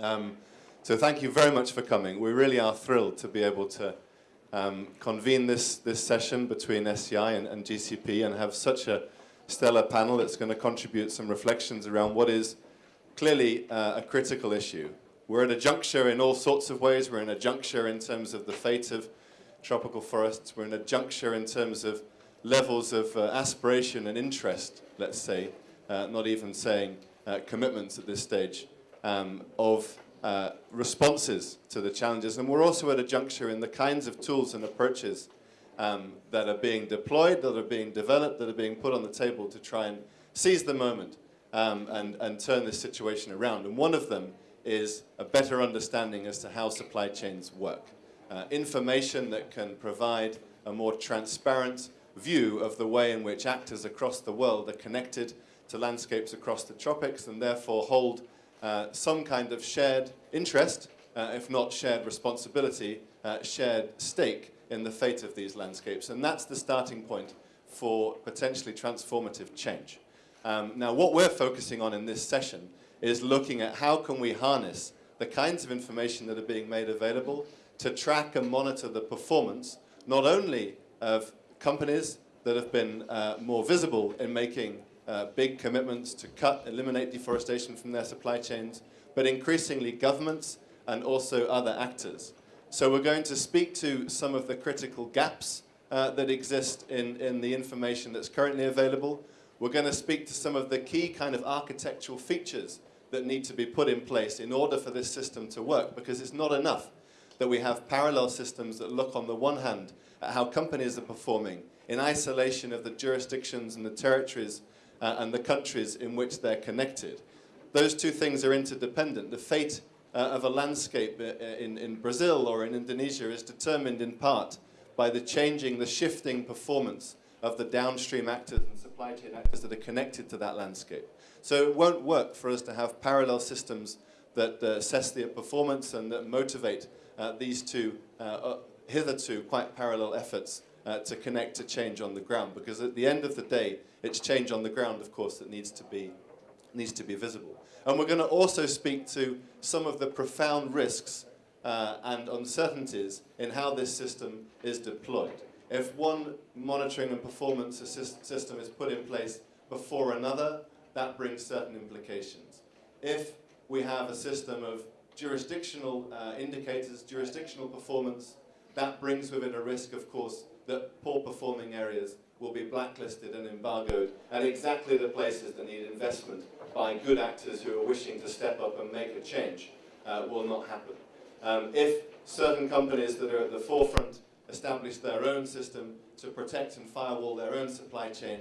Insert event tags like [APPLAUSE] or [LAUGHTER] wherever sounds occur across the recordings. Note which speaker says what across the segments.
Speaker 1: Um, so thank you very much for coming. We really are thrilled to be able to um, convene this, this session between SCI and, and GCP and have such a stellar panel that's going to contribute some reflections around what is clearly uh, a critical issue. We're at a juncture in all sorts of ways. We're in a juncture in terms of the fate of tropical forests. We're in a juncture in terms of levels of uh, aspiration and interest, let's say, uh, not even saying uh, commitments at this stage, um, of uh, responses to the challenges. And we're also at a juncture in the kinds of tools and approaches um, that are being deployed, that are being developed, that are being put on the table to try and seize the moment um, and, and turn this situation around. And one of them is a better understanding as to how supply chains work. Uh, information that can provide a more transparent view of the way in which actors across the world are connected to landscapes across the tropics and therefore hold uh, some kind of shared interest, uh, if not shared responsibility, uh, shared stake in the fate of these landscapes. And that's the starting point for potentially transformative change. Um, now, what we're focusing on in this session is looking at how can we harness the kinds of information that are being made available to track and monitor the performance, not only of companies that have been uh, more visible in making uh, big commitments to cut, eliminate deforestation from their supply chains, but increasingly governments and also other actors. So we're going to speak to some of the critical gaps uh, that exist in, in the information that's currently available. We're going to speak to some of the key kind of architectural features that need to be put in place in order for this system to work, because it's not enough that we have parallel systems that look on the one hand at how companies are performing in isolation of the jurisdictions and the territories uh, and the countries in which they're connected. Those two things are interdependent. The fate uh, of a landscape uh, in, in Brazil or in Indonesia is determined in part by the changing, the shifting performance of the downstream actors and supply chain actors that are connected to that landscape. So it won't work for us to have parallel systems that uh, assess the performance and that motivate uh, these two uh, uh, hitherto quite parallel efforts uh, to connect to change on the ground. Because at the end of the day, it's change on the ground, of course, that needs to be, needs to be visible. And we're going to also speak to some of the profound risks uh, and uncertainties in how this system is deployed. If one monitoring and performance system is put in place before another, that brings certain implications. If we have a system of jurisdictional uh, indicators, jurisdictional performance, that brings with it a risk, of course, that poor performing areas will be blacklisted and embargoed at exactly the places that need investment by good actors who are wishing to step up and make a change uh, will not happen. Um, if certain companies that are at the forefront establish their own system to protect and firewall their own supply chain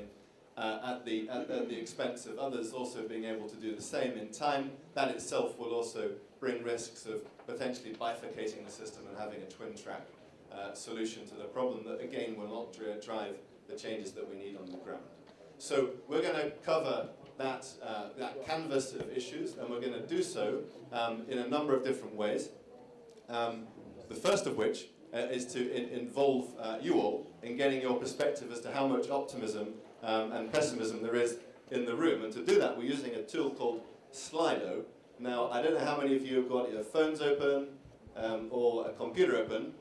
Speaker 1: uh, at, the, at, at, the expense of others also being able to do the same in time, that itself will also bring risks of potentially bifurcating the system and having a twin track uh, solution to the problem that again will not drive the changes that we need on the ground. So we're going to cover that, uh, that canvas of issues and we're going to do so um, in a number of different ways. Um, the first of which uh, is to in involve uh, you all in getting your perspective as to how much optimism um, and pessimism there is in the room. And to do that, we're using a tool called Slido. Now, I don't know how many of you have got your phones open um, or a computer open,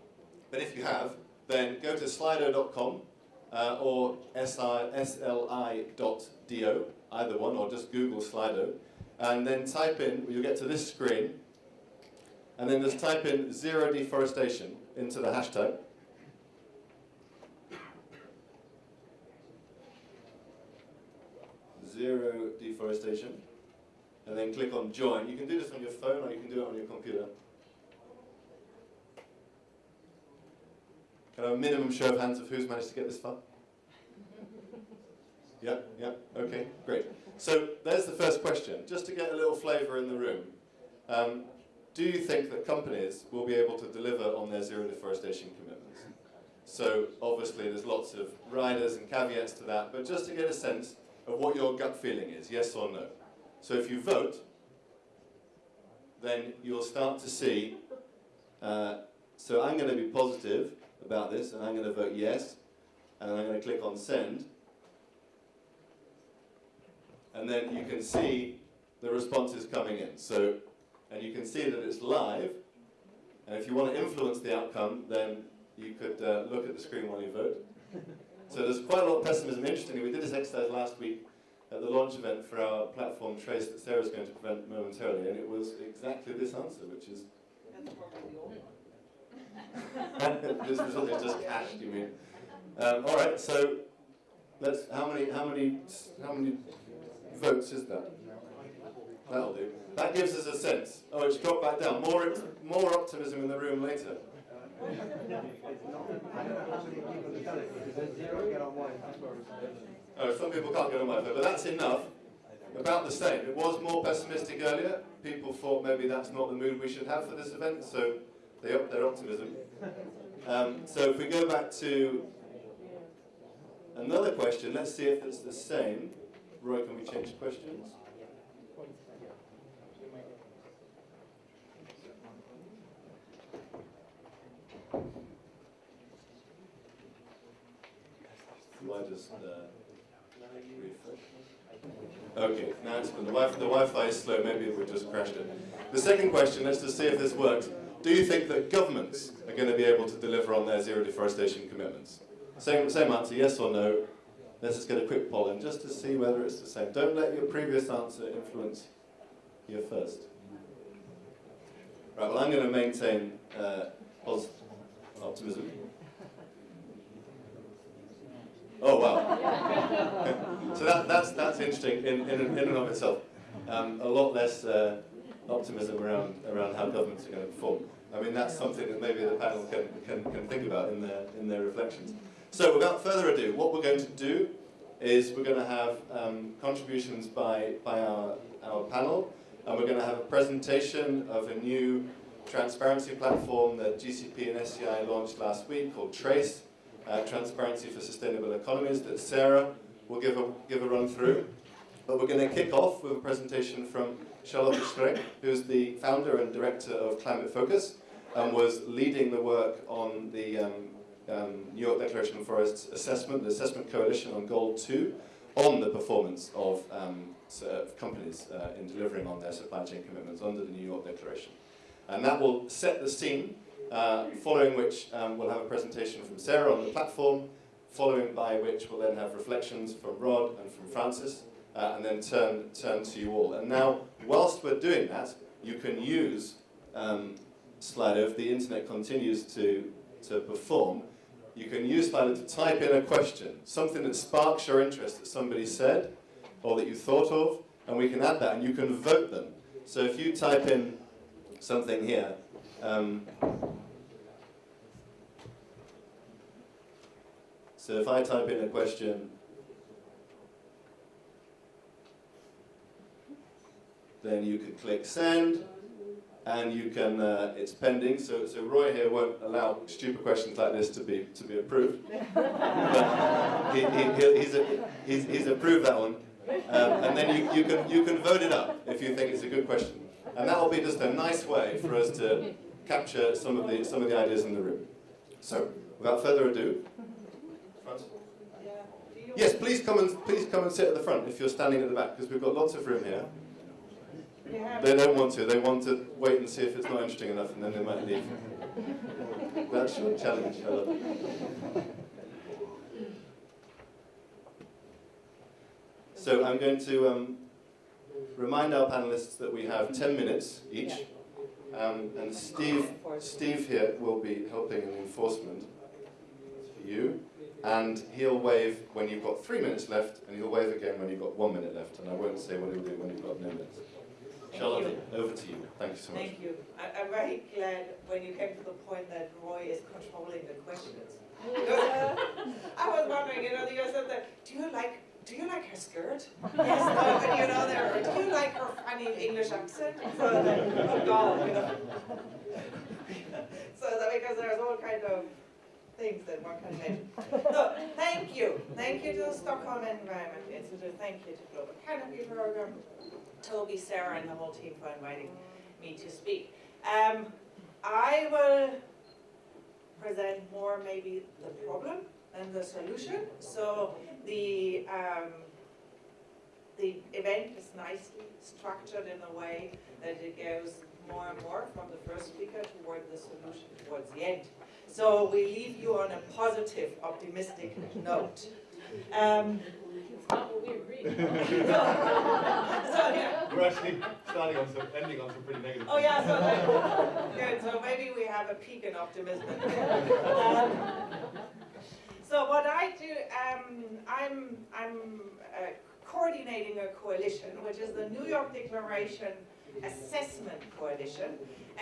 Speaker 1: but if you have, then go to slido.com uh, or sli.do, either one, or just Google Slido, and then type in, you'll get to this screen, and then just type in zero deforestation into the hashtag. Zero deforestation. And then click on join. You can do this on your phone or you can do it on your computer. Can I have a minimum show of hands of who's managed to get this far? Yeah, yeah, okay, great. So there's the first question, just to get a little flavour in the room. Um, do you think that companies will be able to deliver on their zero deforestation commitments? So obviously there's lots of riders and caveats to that, but just to get a sense of what your gut feeling is, yes or no. So if you vote, then you'll start to see, uh, so I'm going to be positive, about this, and I'm going to vote yes, and I'm going to click on send. And then you can see the responses coming in. So and you can see that it's live. And if you want to influence the outcome, then you could uh, look at the screen while you vote. [LAUGHS] So there's quite a lot of pessimism. Interestingly, we did this exercise last week at the launch event for our platform Trase that Sarah's going to present momentarily, and it was exactly this answer, which is... this result is just cached, you mean? Um, all right, so let's. How many? How many? How many votes is that? That'll do. That gives us a sense. Oh, it's dropped back down. More, more optimism in the room later. Oh, some people can't get on my vote, but that's enough. About the same. It was more pessimistic earlier. People thought maybe that's not the mood we should have for this event, so they their optimism. Um, so if we go back to another question, let's see if it's the same. Roy, can we change questions? Do I just uh, refresh? Okay, now it's, the Wi-Fi is slow, maybe we just crashed it. The second question, let's just see if this works. Do you think that governments are going to be able to deliver on their zero deforestation commitments? Same, same answer, yes or no. Let's just get a quick poll in just to see whether it's the same. Don't let your previous answer influence your first. Right, well I'm going to maintain uh, optimism. Oh wow! [LAUGHS] so that, that's that's interesting in, in, in and of itself. Um, a lot less uh, optimism around around how governments are going to perform. I mean that's something that maybe the panel can, can, can think about in their in their reflections. So without further ado, what we're going to do is we're going to have um, contributions by by our our panel, and we're going to have a presentation of a new transparency platform that GCP and SCI launched last week called Trase uh, Transparency for Sustainable Economies that Sarah will give a, give a run through. But we're going to kick off with a presentation from Charlotte Streck, who's the founder and director of Climate Focus and was leading the work on the um, um, New York Declaration of Forests assessment, the assessment coalition on Goal 2, on the performance of um, companies uh, in delivering on their supply chain commitments under the New York Declaration. And that will set the scene uh, following which um, we'll have a presentation from Sarah on the platform, following by which we'll then have reflections from Rod and from Francis, uh, and then turn, turn to you all. And now, whilst we're doing that, you can use um, Slido, if the internet continues to, to perform, you can use Slido to type in a question, something that sparks your interest that somebody said, or that you thought of, and we can add that, and you can vote them. So if you type in something here, um, so if I type in a question, then you can click send, and you can, uh, it's pending, so, so Roy here won't allow stupid questions like this to be, to be approved. [LAUGHS] but he, he, he's, a, he's, he's approved that one. Um, and then you, you, can, you can vote it up if you think it's a good question. And that will be just a nice way for us to capture some of the, some of the ideas in the room. So, without further ado, front. Yes, please come and please come and sit at the front if you're standing at the back, because we've got lots of room here. They don't want to. They want to wait and see if it's not interesting enough, and then they might leave. That's your challenge, Helen. So I'm going to um, remind our panelists that we have 10 minutes each. Um, and Steve, Steve here will be helping in enforcement for you. And he'll wave when you've got three minutes left, and he'll wave again when you've got one minute left. And I won't say what he'll do when you've got no minutes. Charlotte, over to you. Thank you so much.
Speaker 2: Thank you. I, am very glad when you came to the point that Roy is controlling the questions. [LAUGHS] I was wondering, you know, you said that, do you like do you like her skirt? yes, [LAUGHS] no, and you know, there, do you like her funny English accent? So then, [LAUGHS] oh God, you know. so that because there's all kind of things that one can imagine. So, thank you. Thank you to the Stockholm Environment Institute. Thank you to Global Canopy Program, Toby, Sarah, and the whole team for inviting me to speak. Um, I will present more maybe the problem and the solution. So the um, the event is nicely structured in a way that it goes more and more from the first speaker toward the solution towards the end. So we leave you on a positive, optimistic note. Um,
Speaker 3: It's not what we agreed.
Speaker 2: so, yeah.
Speaker 1: We're actually starting on some, ending on some pretty negative.
Speaker 2: Oh yeah, so that, good. So maybe we have a peak in optimism. Um, so what I do, um, I'm I'm uh, coordinating a coalition, which is the New York Declaration Assessment Coalition,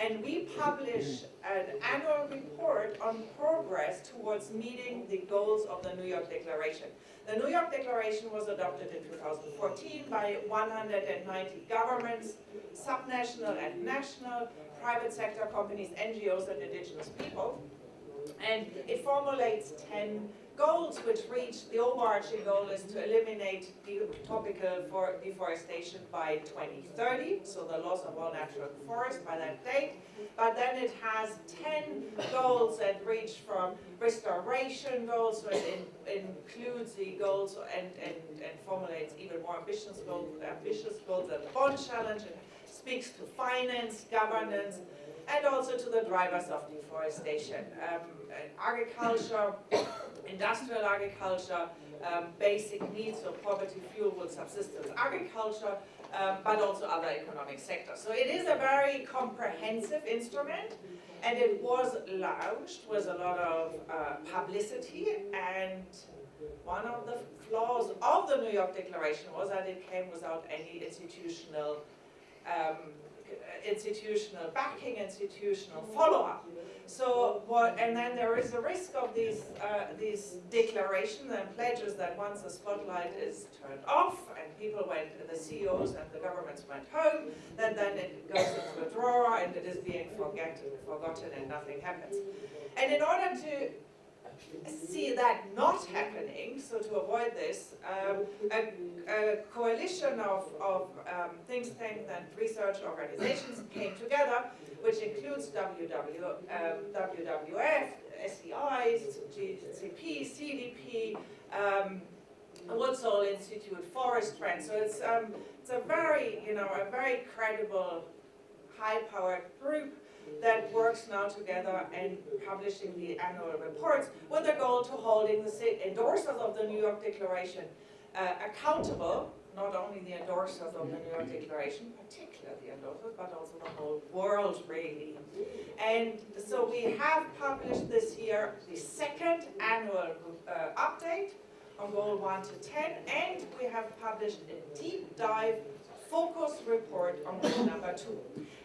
Speaker 2: and we publish an annual report on progress towards meeting the goals of the New York Declaration. The New York Declaration was adopted in 2014 by 190 governments, subnational and national, private sector companies, NGOs and indigenous people. And it formulates 10 goals which reach, the overarching goal is to eliminate the tropical for deforestation by 2030, so the loss of all natural forest by that date. But then it has 10 goals that reach from restoration goals, so it in, includes the goals and, and, and formulates even more ambitious goals, ambitious goals the Bonn Challenge. It speaks to finance, governance, and also to the drivers of deforestation. Um, agriculture, [COUGHS] industrial agriculture, um, basic needs, so poverty, fuel, subsistence agriculture, um, but also other economic sectors. So it is a very comprehensive instrument, and it was launched with a lot of uh, publicity, and one of the flaws of the New York Declaration was that it came without any institutional um, institutional backing, institutional follow-up. So what, and then there is a risk of these, uh, these declarations and pledges that once the spotlight is turned off and people went, the CEOs and the governments went home, then then it goes into a drawer and it is being forget, forgotten and nothing happens. And in order to see that not happening, so to avoid this, um, a, a, coalition of, of um, think tanks and research organizations came together, which includes WW, um, WWF, SEI, GCP, CDP, um, Woods Institute, Forest Trends. So it's, um, it's a very, you know, a very credible, high-powered group that works now together and publishing the annual reports with the goal to holding the endorsers of the New York Declaration uh, accountable, not only the endorsers of the New York Declaration, particularly the endorsers, but also the whole world really. And so we have published this year the second annual uh, update on goal 1 to 10, and we have published a deep dive focus report on goal number 2.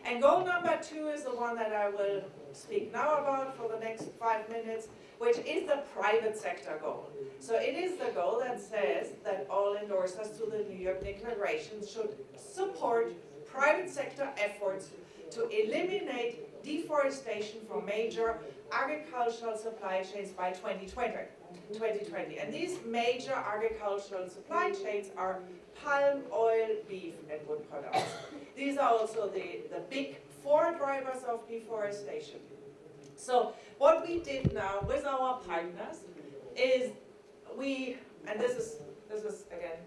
Speaker 2: And goal number two is the one that I will speak now about for the next five minutes, which is the private sector goal. So it is the goal that says that all endorsers to the New York Declaration should support private sector efforts to eliminate deforestation from major agricultural supply chains by 2020. 2020. And these major agricultural supply chains are palm oil, beef, and wood products. These are also the, the big four drivers of deforestation. So what we did now with our partners is we, and this is, this is again,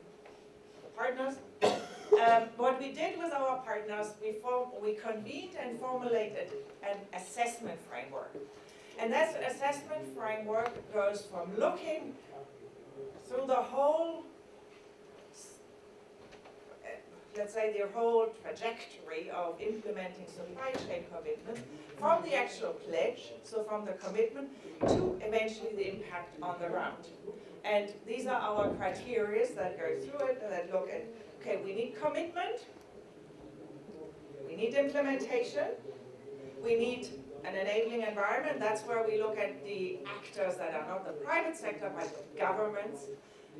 Speaker 2: partners, um, what we did with our partners, we, form, we convened and formulated an assessment framework. And that assessment framework goes from looking through the whole let's say, their whole trajectory of implementing supply chain commitments from the actual pledge, so from the commitment, to eventually the impact on the ground. And these are our criteria that go through it, that look at, okay, we need commitment, we need implementation, we need an enabling environment, that's where we look at the actors that are not the private sector, but governments,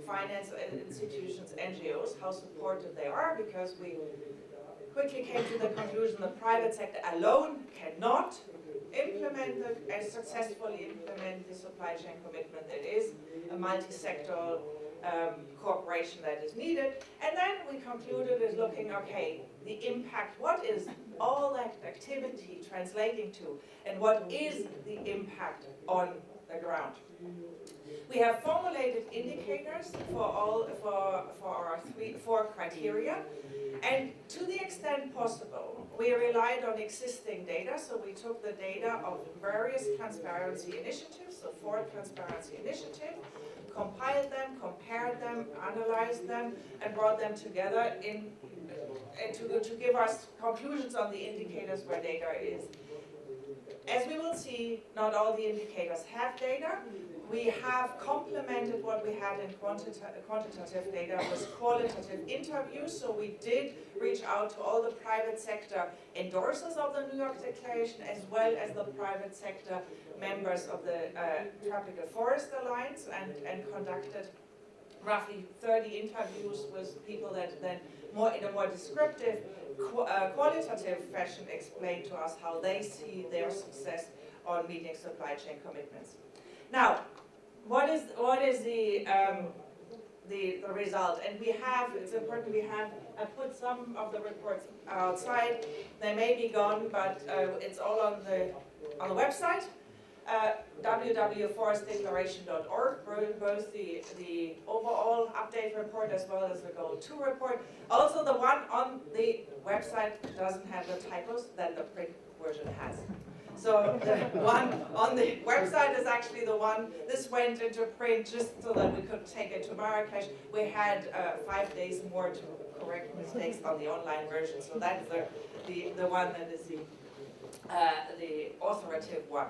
Speaker 2: finance institutions, NGOs, how supportive they are, because we quickly came to the conclusion the private sector alone cannot implement the, and successfully implement the supply chain commitment. It is a multi-sectoral um, cooperation that is needed. And then we concluded is looking, okay, the impact, what is all that activity translating to, and what is the impact on the ground? We have formulated indicators for all for for our three four criteria, and to the extent possible, we relied on existing data. So we took the data of various transparency initiatives, so four transparency initiatives, compiled them, compared them, analyzed them, and brought them together in and to, to give us conclusions on the indicators where data is. As we will see, not all the indicators have data. We have complemented what we had in quantita quantitative data with qualitative interviews. So we did reach out to all the private sector endorsers of the New York Declaration as well as the private sector members of the uh, Tropical Forest Alliance and, and conducted roughly 30 interviews with people that then more in a more descriptive, qu uh, qualitative fashion explain to us how they see their success on meeting supply chain commitments. Now, what is what is the um, the, the result? And we have, it's important, we have, I put some of the reports outside. They may be gone, but uh, it's all on the on the website. Uh, www.forestdeclaration.org, both the, the overall update report as well as the goal 2 report. Also the one on the website doesn't have the typos that the print version has. So the one on the website is actually the one, this went into print just so that we could take it to Marrakesh. We had uh, five days more to correct mistakes on the online version, so that's the, the, the one that is the, uh, the authoritative one.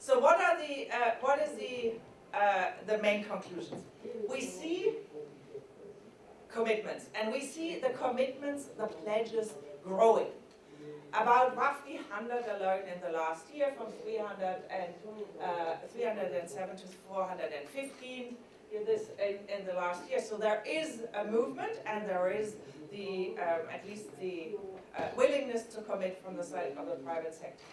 Speaker 2: So what are the, uh, what is the, uh, the main conclusions? We see commitments, and we see the commitments, the pledges growing. About roughly 100 alone in the last year, from 300 and, uh, 307 to 415 in this in, in, the last year. So there is a movement, and there is the um, at least the uh, willingness to commit from the side of the private sector.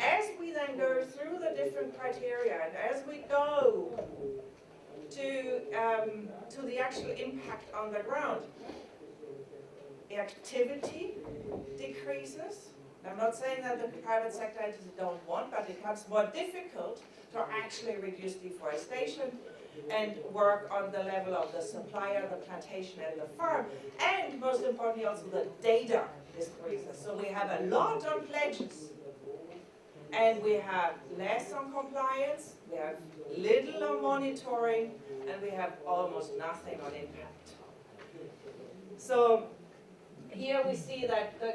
Speaker 2: As we then go through the different criteria and as we go to, um, to the actual impact on the ground, activity decreases. I'm not saying that the private sector entities don't want, but it becomes more difficult to actually reduce deforestation and work on the level of the supplier, the plantation and the farm, and most importantly also the data decreases. So we have a lot on pledges, and we have less on compliance, we have little on monitoring, and we have almost nothing on impact. So here we see that the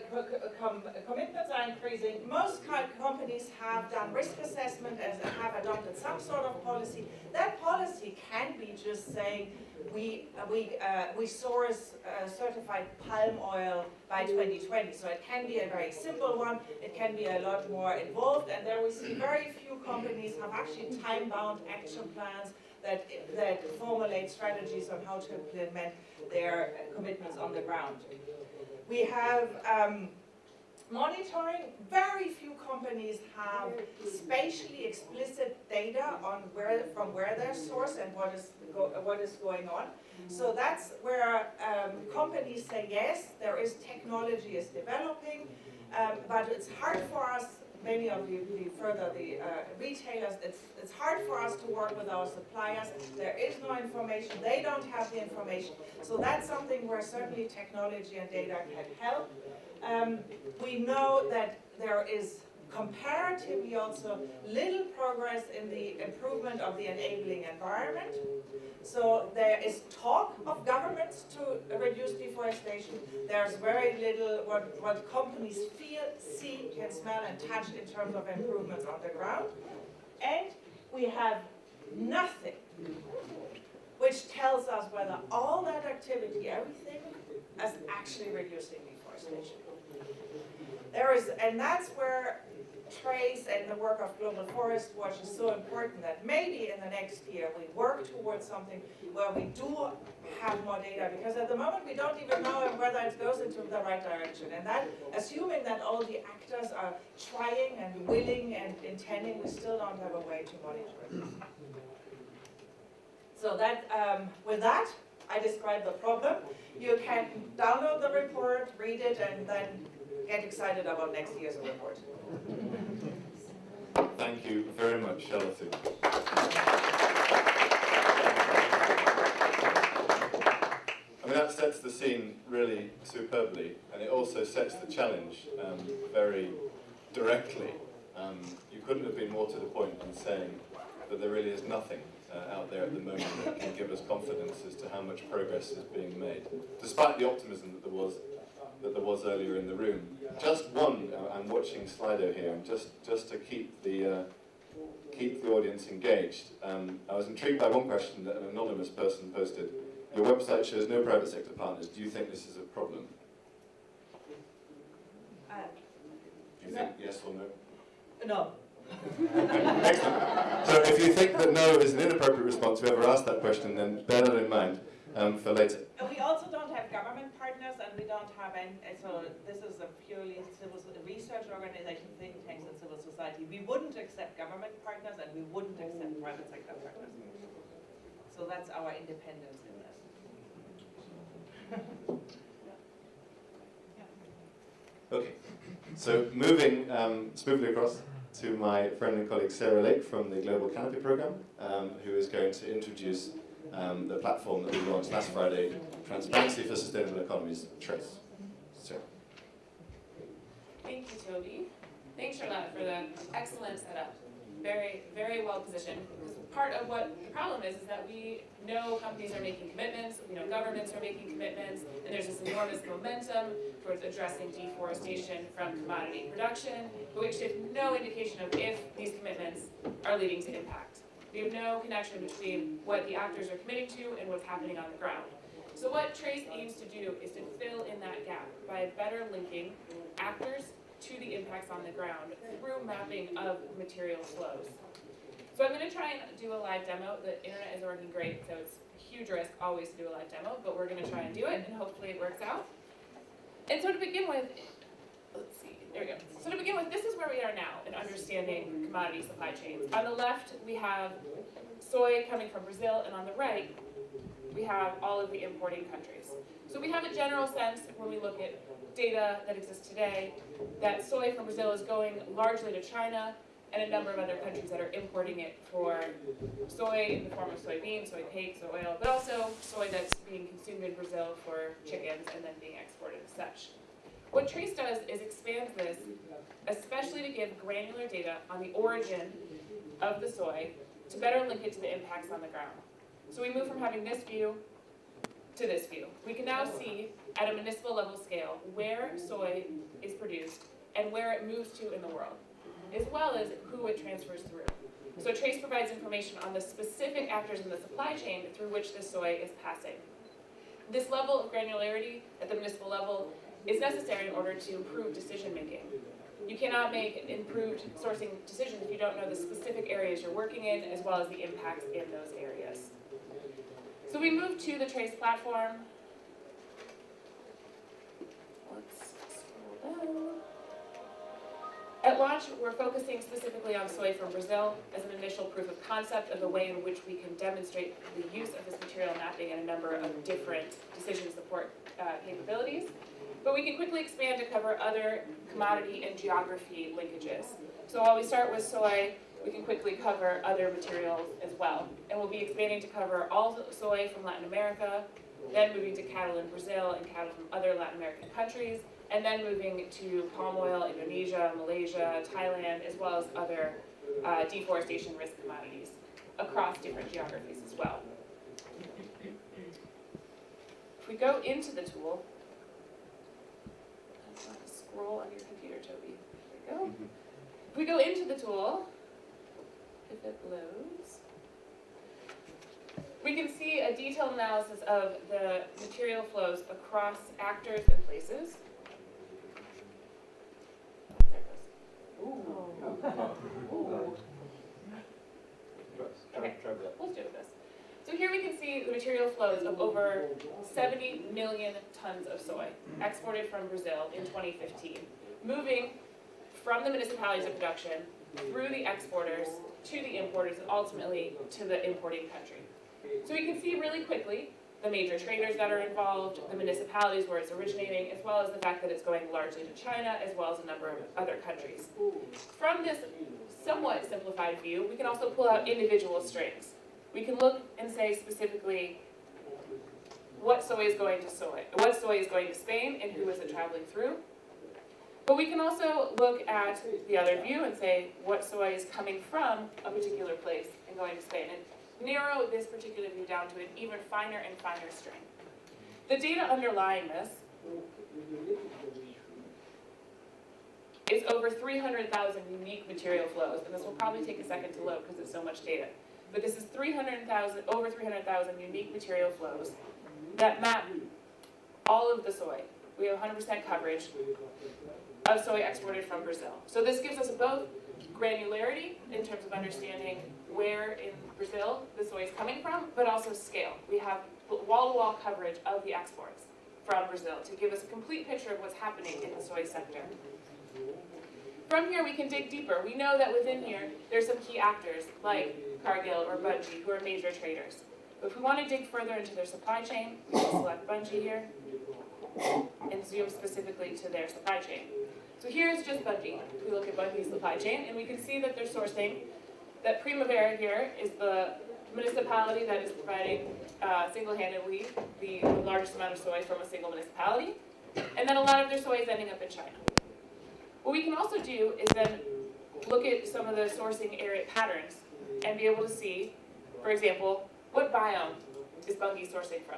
Speaker 2: com commitments are increasing. Most companies have done risk assessment and have adopted some sort of policy. That policy can be just saying we uh, we uh, we source uh, certified palm oil by 2020. So it can be a very simple one. It can be a lot more involved. And there we see very few companies have actually time-bound action plans that that formulate strategies on how to implement their commitments on the ground. We have um, monitoring. Very few companies have spatially explicit data on where from where they're sourced and what is go, what is going on. So that's where um, companies say yes, there is technology is developing, um, but it's hard for us many of you, the further the uh, retailers, it's, it's hard for us to work with our suppliers. There is no information. They don't have the information. So that's something where certainly technology and data can help. Um, we know that there is comparatively also little progress in the improvement of the enabling environment. So there is talk of governments to reduce deforestation. There's very little what, what companies feel, see, can smell and touch in terms of improvements on the ground. And we have nothing which tells us whether all that activity, everything, is actually reducing deforestation. There is, and that's where Trase and the work of Global Forest Watch is so important that maybe in the next year we work towards something where we do have more data because at the moment we don't even know whether it goes into the right direction and that assuming that all the actors are trying and willing and intending we still don't have a way to monitor it. So that, um, with that, I describe the problem. You can download the report, read it, and then get excited about next year's report.
Speaker 1: Thank you very much, Charlotte. I mean, that sets the scene really superbly, and it also sets the challenge um, very directly. Um, you couldn't have been more to the point in saying that there really is nothing uh, out there at the moment that can give us confidence as to how much progress is being made, despite the optimism that there was that there was earlier in the room. Just one, uh, I'm watching Slido here, just, just to keep the, uh, keep the audience engaged, um, I was intrigued by one question that an anonymous person posted. Your website shows no private sector partners. Do you think this is a problem?
Speaker 2: Uh,
Speaker 1: Do you think yes or no?
Speaker 2: No. [LAUGHS]
Speaker 1: Excellent. So if you think that no is an inappropriate response, whoever asked that question, then bear that in mind um, for later.
Speaker 2: And we also don't have government partners and we don't have any, so this is a purely civil, research organization, think tanks and civil society. We wouldn't accept government partners and we wouldn't accept private sector partners. So that's our independence in this. [LAUGHS]
Speaker 1: Okay, so moving um, smoothly across to my friend and colleague Sarah Lake from the Global Canopy Programme, um, who is going to introduce um, the platform that we launched last Friday, Transparency for Sustainable Economies, Trase.
Speaker 3: Thank you, Toby. Thanks, Charlotte, for the excellent setup. Very, very well positioned. Because part of what the problem is, is that we know companies are making commitments, we know governments are making commitments, and there's this enormous momentum towards addressing deforestation from commodity production, but we actually have no indication of if these commitments are leading to impact. We have no connection between what the actors are committing to and what's happening on the ground. So what Trase aims to do is to fill in that gap by better linking actors to the impacts on the ground through mapping of material flows. So I'm gonna try and do a live demo. The internet is working great, so it's a huge risk always to do a live demo, but we're gonna try and do it and hopefully it works out. And so to begin with, let's see, there we go. So to begin with, this is now in understanding commodity supply chains. On the left, we have soy coming from Brazil, and on the right, we have all of the importing countries. So we have a general sense when we look at data that exists today that soy from Brazil is going largely to China and a number of other countries that are importing it for soy in the form of soybeans, soy cakes, soy oil, but also soy that's being consumed in Brazil for chickens and then being exported as such. What Trase does is expands this, especially to give granular data on the origin of the soy to better link it to the impacts on the ground. So we move from having this view to this view. We can now see at a municipal level scale where soy is produced and where it moves to in the world, as well as who it transfers through. So Trase provides information on the specific actors in the supply chain through which the soy is passing. This level of granularity at the municipal level is necessary in order to improve decision making. You cannot make improved sourcing decisions if you don't know the specific areas you're working in as well as the impacts in those areas. So we move to the Trase platform. Let's scroll down. At launch, we're focusing specifically on soy from Brazil as an initial proof of concept of the way in which we can demonstrate the use of this material mapping in a number of different decision support uh, capabilities. But we can quickly expand to cover other commodity and geography linkages. So while we start with soy, we can quickly cover other materials as well. And we'll be expanding to cover all soy from Latin America, then moving to cattle in Brazil and cattle from other Latin American countries, and then moving to palm oil, Indonesia, Malaysia, Thailand, as well as other uh, deforestation risk commodities across different geographies as well. If we go into the tool, scroll on your computer, Toby. There we go. If we go into the tool, if it loads, we can see a detailed analysis of the material flows across actors and places. Oh, there it goes. Ooh. Oh. [LAUGHS] Ooh. Okay, let's do this. So here we can see the material flows of over 70 million tons of soy exported from Brazil in 2015, moving from the municipalities of production through the exporters to the importers and ultimately to the importing country. So we can see really quickly the major traders that are involved, the municipalities where it's originating, as well as the fact that it's going largely to China, as well as a number of other countries. From this somewhat simplified view, we can also pull out individual strings. We can look and say specifically what soy is going to soy, what soy is going to Spain and who is it traveling through. But we can also look at the other view and say what soy is coming from a particular place and going to Spain, and narrow this particular view down to an even finer and finer string. The data underlying this is over 300,000 unique material flows, and this will probably take a second to load because it's so much data. But this is 300,000, over 300,000 unique material flows that map all of the soy. We have 100% coverage of soy exported from Brazil. So this gives us both granularity in terms of understanding where in Brazil the soy is coming from, but also scale. We have wall-to-wall coverage of the exports from Brazil to give us a complete picture of what's happening in the soy sector. From here, we can dig deeper. We know that within here, there's some key actors like Cargill or Bunge who are major traders. But if we want to dig further into their supply chain, we can select Bunge here and zoom specifically to their supply chain. So here's just Bunge. We look at Bunge's supply chain and we can see that they're sourcing, that Primavera here is the municipality that is providing uh, single-handedly the largest amount of soy from a single municipality. And then a lot of their soy is ending up in China. What we can also do is then look at some of the sourcing area patterns and be able to see, for example, what biome is Bunge sourcing from?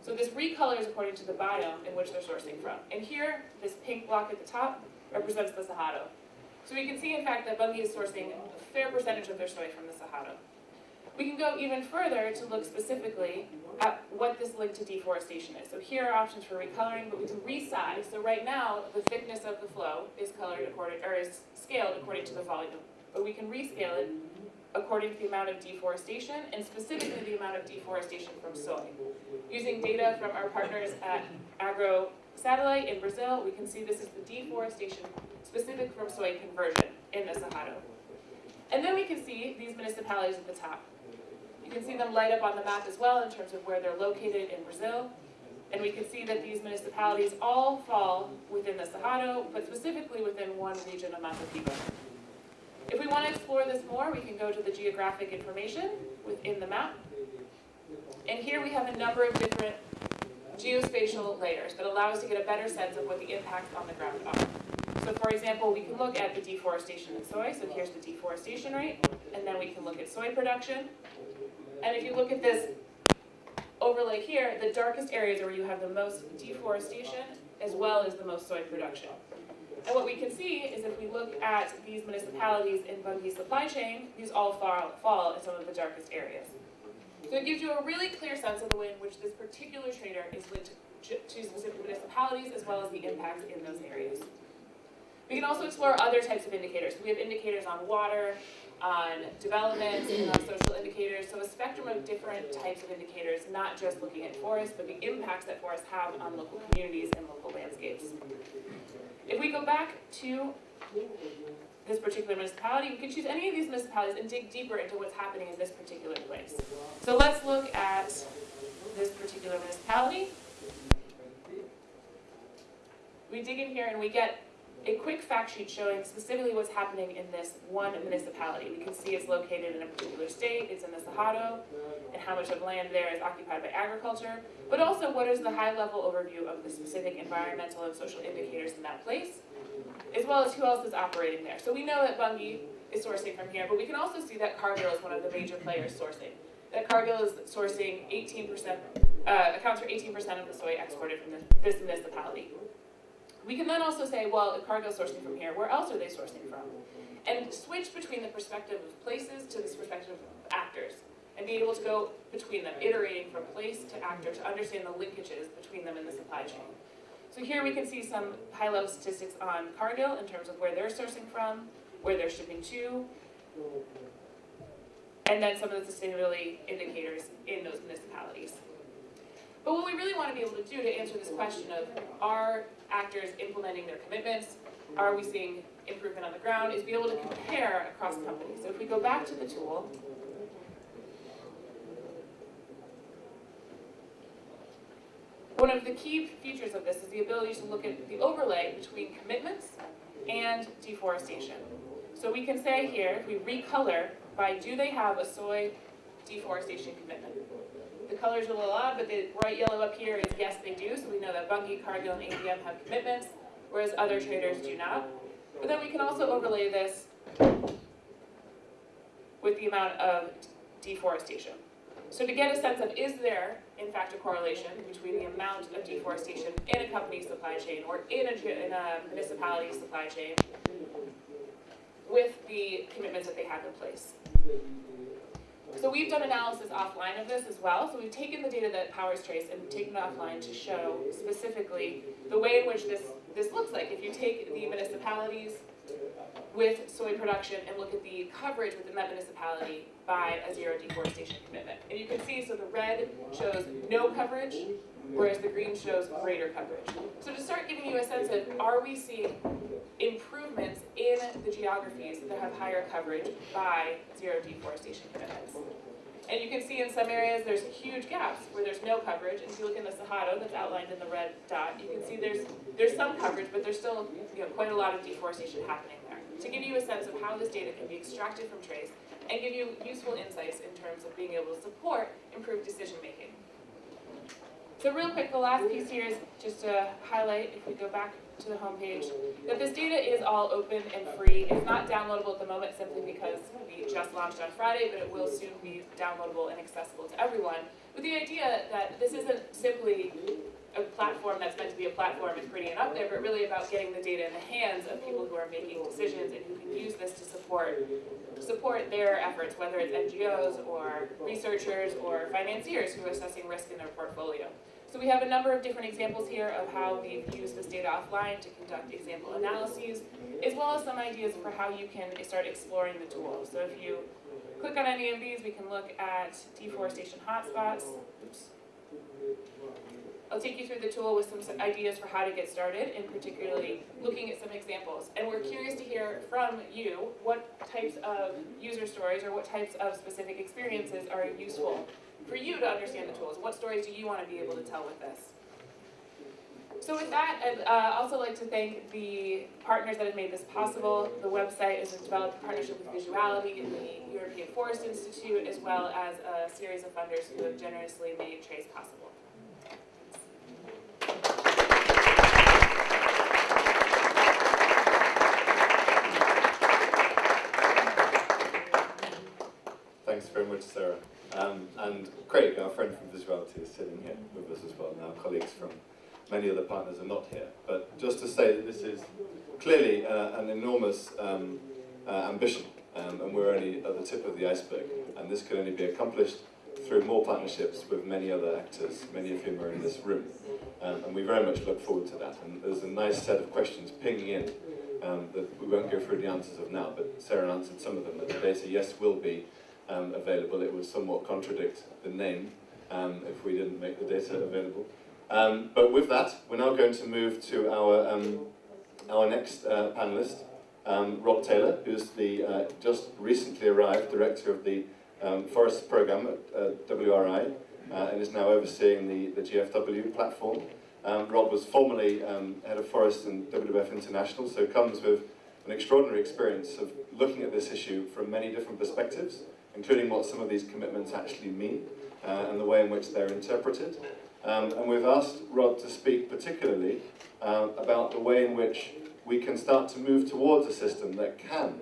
Speaker 3: So this recolors according to the biome in which they're sourcing from. And here, this pink block at the top represents the Cerrado. So we can see, in fact, that Bunge is sourcing a fair percentage of their soy from the Cerrado. We can go even further to look specifically at what this link to deforestation is. So here are options for recoloring, but we can resize. So right now, the thickness of the flow is colored according, or is scaled according to the volume. But we can rescale it according to the amount of deforestation, and specifically the amount of deforestation from soy. Using data from our partners at Agro Satellite in Brazil, we can see this is the deforestation specific from soy conversion in the Cerrado. And then we can see these municipalities at the top. You can see them light up on the map as well in terms of where they're located in Brazil. And we can see that these municipalities all fall within the Cerrado, but specifically within one region of Mata Piba. If we want to explore this more, we can go to the geographic information within the map. And here we have a number of different geospatial layers that allow us to get a better sense of what the impacts on the ground are. So for example, we can look at the deforestation in soy, so here's the deforestation rate, and then we can look at soy production. And if you look at this overlay here, the darkest areas are where you have the most deforestation as well as the most soy production. And what we can see is if we look at these municipalities in Bunge's supply chain, these all fall, fall in some of the darkest areas. So it gives you a really clear sense of the way in which this particular trader is linked to, specific municipalities as well as the impacts in those areas. We can also explore other types of indicators. We have indicators on water, on development, and on social indicators, so a spectrum of different types of indicators, not just looking at forests, but the impacts that forests have on local communities and local landscapes. If we go back to this particular municipality, we can choose any of these municipalities and dig deeper into what's happening in this particular place. So let's look at this particular municipality. We dig in here and we get a quick fact sheet showing specifically what's happening in this one municipality. We can see it's located in a particular state, it's in the Cerrado, and how much of land there is occupied by agriculture, but also what is the high-level overview of the specific environmental and social indicators in that place, as well as who else is operating there. So we know that Bunge is sourcing from here, but we can also see that Cargill is one of the major players sourcing. That Cargill is sourcing 18%, uh, accounts for 18% of the soy exported from this municipality. We can then also say, well, if Cargill's sourcing from here, where else are they sourcing from? And switch between the perspective of places to this perspective of actors, and be able to go between them, iterating from place to actor to understand the linkages between them in the supply chain. So here we can see some high-level statistics on Cargill in terms of where they're sourcing from, where they're shipping to, and then some of the sustainability indicators in those municipalities. But what we really want to be able to do to answer this question of are actors implementing their commitments, are we seeing improvement on the ground, is be able to compare across companies. So if we go back to the tool, one of the key features of this is the ability to look at the overlay between commitments and deforestation. So we can say here, if we recolor by do they have a soy deforestation commitment. The colors are a little odd, but the bright yellow up here is yes, they do. So we know that Bunge, Cargill, and ADM have commitments, whereas other traders do not. But then we can also overlay this with the amount of deforestation. So to get a sense of is there, in fact, a correlation between the amount of deforestation in a company's supply chain or in a, in a municipality's supply chain with the commitments that they have in place. So we've done analysis offline of this as well. So we've taken the data that Powers Trase and taken it offline to show specifically the way in which this, this looks like. If you take the municipalities with soy production and look at the coverage within that municipality by a zero deforestation commitment. And you can see, so the red shows no coverage, whereas the green shows greater coverage. So to start giving you a sense of, are we seeing improvements in the geographies that have higher coverage by zero deforestation commitments? And you can see in some areas there's huge gaps where there's no coverage. And if you look in the Cerrado that's outlined in the red dot, you can see there's there's some coverage, but there's still you know, quite a lot of deforestation happening there. To give you a sense of how this data can be extracted from Trase and give you useful insights in terms of being able to support improved decision making. So real quick, the last piece here is just to highlight, if we go back to the homepage, that this data is all open and free. It's not downloadable at the moment simply because we just launched on Friday, but it will soon be downloadable and accessible to everyone. With the idea that this isn't simply a platform that's meant to be a platform and pretty and up there, but really about getting the data in the hands of people who are making decisions and who can use this to support support their efforts, whether it's NGOs or researchers or financiers who are assessing risk in their portfolio. So we have a number of different examples here of how we've used this data offline to conduct example analyses, as well as some ideas for how you can start exploring the tool. So if you click on any of these, we can look at deforestation hotspots. Oops. I'll take you through the tool with some ideas for how to get started, and particularly looking at some examples. And we're curious to hear from you what types of user stories or what types of specific experiences are useful for you to understand the tools. What stories do you want to be able to tell with this? So with that, I'd uh, also like to thank the partners that have made this possible. The website is developed in partnership with Vizzuality and the European Forest Institute, as well as a series of funders who have generously made Trase possible.
Speaker 1: Thanks very much, Sarah. Um, and Craig, our friend from Vizzuality, is sitting here with us as well, and our colleagues from many other partners are not here. But just to say that this is clearly uh, an enormous um, uh, ambition, um, and we're only at the tip of the iceberg, and this can only be accomplished through more partnerships with many other actors, many of whom are in this room. Um, and we very much look forward to that. And there's a nice set of questions pinging in um, that we won't go through the answers of now, but Sarah answered some of them. That the data, yes, will be um, available. It would somewhat contradict the name um, if we didn't make the data available. Um, but with that, we're now going to move to our, um, our next uh, panelist, um, Rod Taylor, who's the uh, just recently arrived director of the um, Forest Programme at uh, WRI, uh, and is now overseeing the, the GFW platform. Rob was formerly head of forest in WWF International, so comes with an extraordinary experience of looking at this issue from many different perspectives, including what some of these commitments actually mean uh, and the way in which they're interpreted. Um, and we've asked Rod to speak particularly uh, about the way in which we can start to move towards a system that can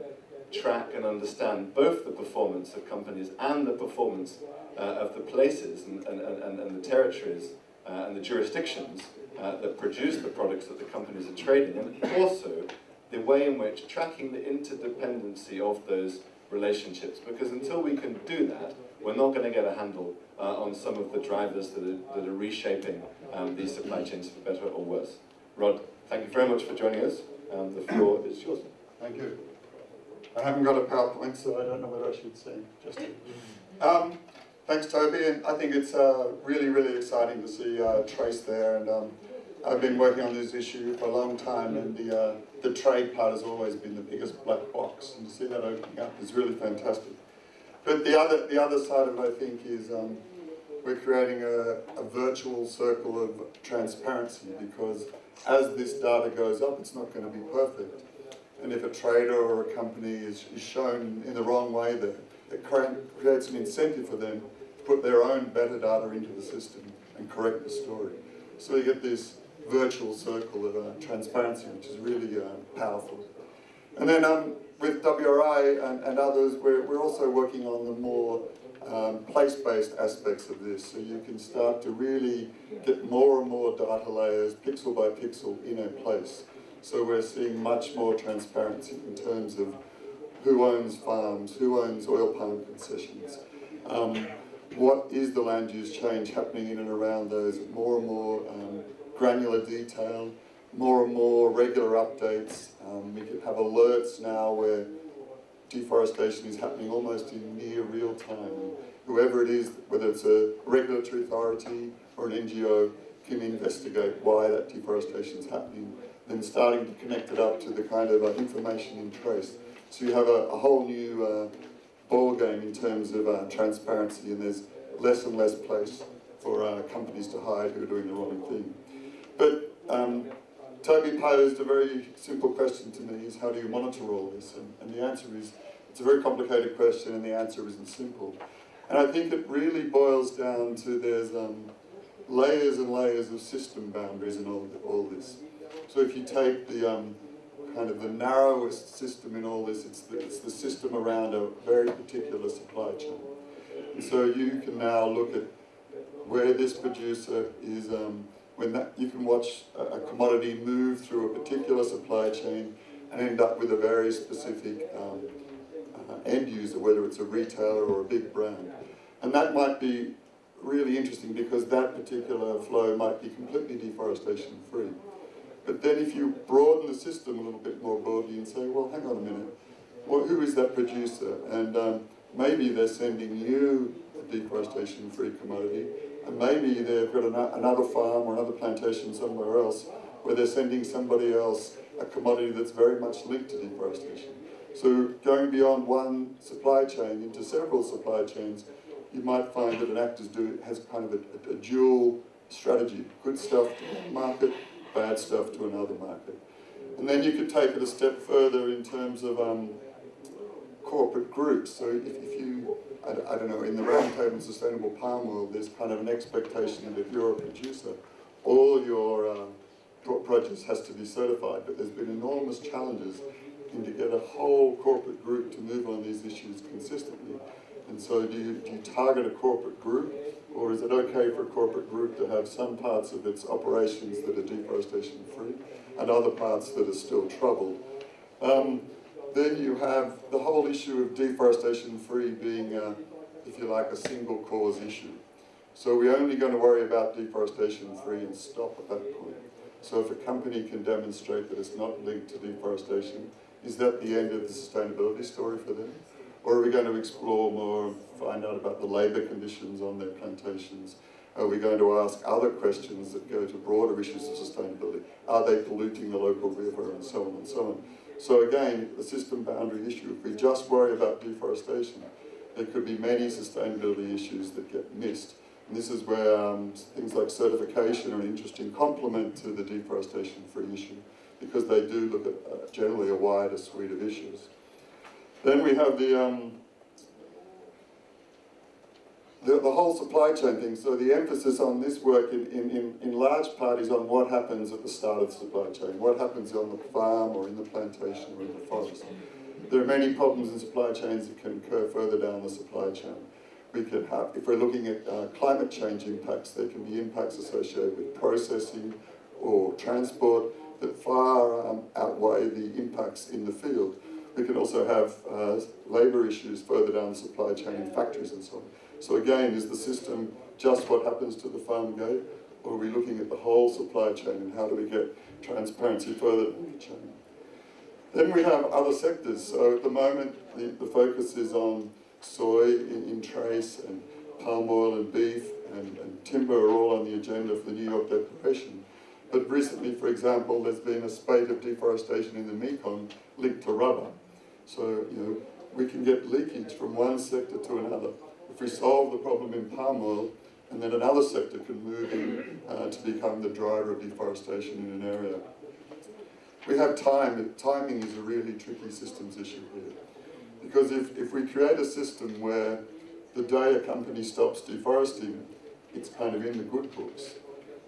Speaker 1: track and understand both the performance of companies and the performance uh, of the places and, and, and, and the territories uh, and the jurisdictions uh, that produce the products that the companies are trading, and also the way in which tracking the interdependency of those relationships, because until we can do that, we're not going to get a handle uh, on some of the drivers that are, that are reshaping um, these supply chains for better or worse. Rod, thank you very much for joining us. Um, the floor is yours.
Speaker 4: Thank you. I haven't got a PowerPoint, so I don't know what I should say. Just um, thanks, Toby, and I think it's uh, really, really exciting to see uh, Trase there. And um, I've been working on this issue for a long time, and the uh, the trade part has always been the biggest black box, and to see that opening up is really fantastic. But the other the other side of it, I think, is um, we're creating a, a virtual circle of transparency because as this data goes up, it's not going to be perfect. And if a trader or a company is, is shown in the wrong way there, it creates an incentive for them to put their own better data into the system and correct the story. So you get this virtual circle of uh, transparency, which is really uh, powerful. And then um, with WRI and, and others, we're, we're also working on the more um, place-based aspects of this. So you can start to really get more and more data layers, pixel by pixel, in a place. So we're seeing much more transparency in terms of who owns farms, who owns oil palm concessions, um, what is the land use change happening in and around those, more and more um, granular detail, more and more regular updates. Um, we can have alerts now where deforestation is happening almost in near real time. Whoever it is, whether it's a regulatory authority or an NGO, can investigate why that deforestation is happening, then starting to connect it up to the kind of uh, information in Trase. So you have a, a whole new uh, ball game in terms of uh, transparency, and there's less and less place for uh, companies to hide who are doing the wrong thing. But um, Toby posed a very simple question to me: is how do you monitor all this? And, and the answer is it's a very complicated question, and the answer isn't simple. And I think it really boils down to there's um, layers and layers of system boundaries in all, all this. So if you take the um, kind of the narrowest system in all this, it's the, it's the system around a very particular supply chain. And so you can now look at where this producer is, um, when that, you can watch a, a, commodity move through a particular supply chain and end up with a very specific um, uh, end user, whether it's a retailer or a big brand. And that might be really interesting because that particular flow might be completely deforestation free. But then if you broaden the system a little bit more broadly and say, well, hang on a minute, well, who is that producer? And um, maybe they're sending you a deforestation-free commodity, and maybe they've got an another farm or another plantation somewhere else where they're sending somebody else a commodity that's very much linked to deforestation. So going beyond one supply chain into several supply chains you might find that an actor do, has kind of a, a, a dual strategy, good stuff to one market, bad stuff to another market. And then you could take it a step further in terms of um, corporate groups. So if, if you, I, I, don't know, in the Roundtable Sustainable Palm Oil, there's kind of an expectation that if you're a producer, all your uh, produce has to be certified, but there's been enormous challenges in to get a whole corporate group to move on these issues consistently. And so do you, do you target a corporate group, or is it okay for a corporate group to have some parts of its operations that are deforestation free and other parts that are still troubled? Um, then you have the whole issue of deforestation free being, a, if you like, a single cause issue. So we're only going to worry about deforestation free and stop at that point. So if a company can demonstrate that it's not linked to deforestation, is that the end of the sustainability story for them? Or are we going to explore more, find out about the labour conditions on their plantations? Are we going to ask other questions that go to broader issues of sustainability? Are they polluting the local river and so on and so on? So again, the system boundary issue, if we just worry about deforestation, there could be many sustainability issues that get missed. And this is where um, things like certification are an interesting complement to the deforestation-free issue because they do look at uh, generally a wider suite of issues. Then we have the, um, the, the, whole supply chain thing. So the emphasis on this work in, in, in, large part is on what happens at the start of the supply chain, what happens on the farm or in the plantation or in the forest. There are many problems in supply chains that can occur further down the supply chain. We could have, if we're looking at uh, climate change impacts, there can be impacts associated with processing or transport that far um, outweigh the impacts in the field. We can also have uh, labour issues further down the supply chain in factories and so on. So again, is the system just what happens to the farm gate, or are we looking at the whole supply chain and how do we get transparency further down the chain? Then we have other sectors. So at the moment, the, the focus is on soy in, in Trase and palm oil and beef and, and timber are all on the agenda for the New York Declaration. But recently, for example, there's been a spate of deforestation in the Mekong linked to rubber. So, you know, we can get leakage from one sector to another. If we solve the problem in palm oil, and then another sector can move in uh, to become the driver of deforestation in an area. We have time, timing is a really tricky systems issue here. Because if, if we create a system where the day a company stops deforesting, it's kind of in the good books,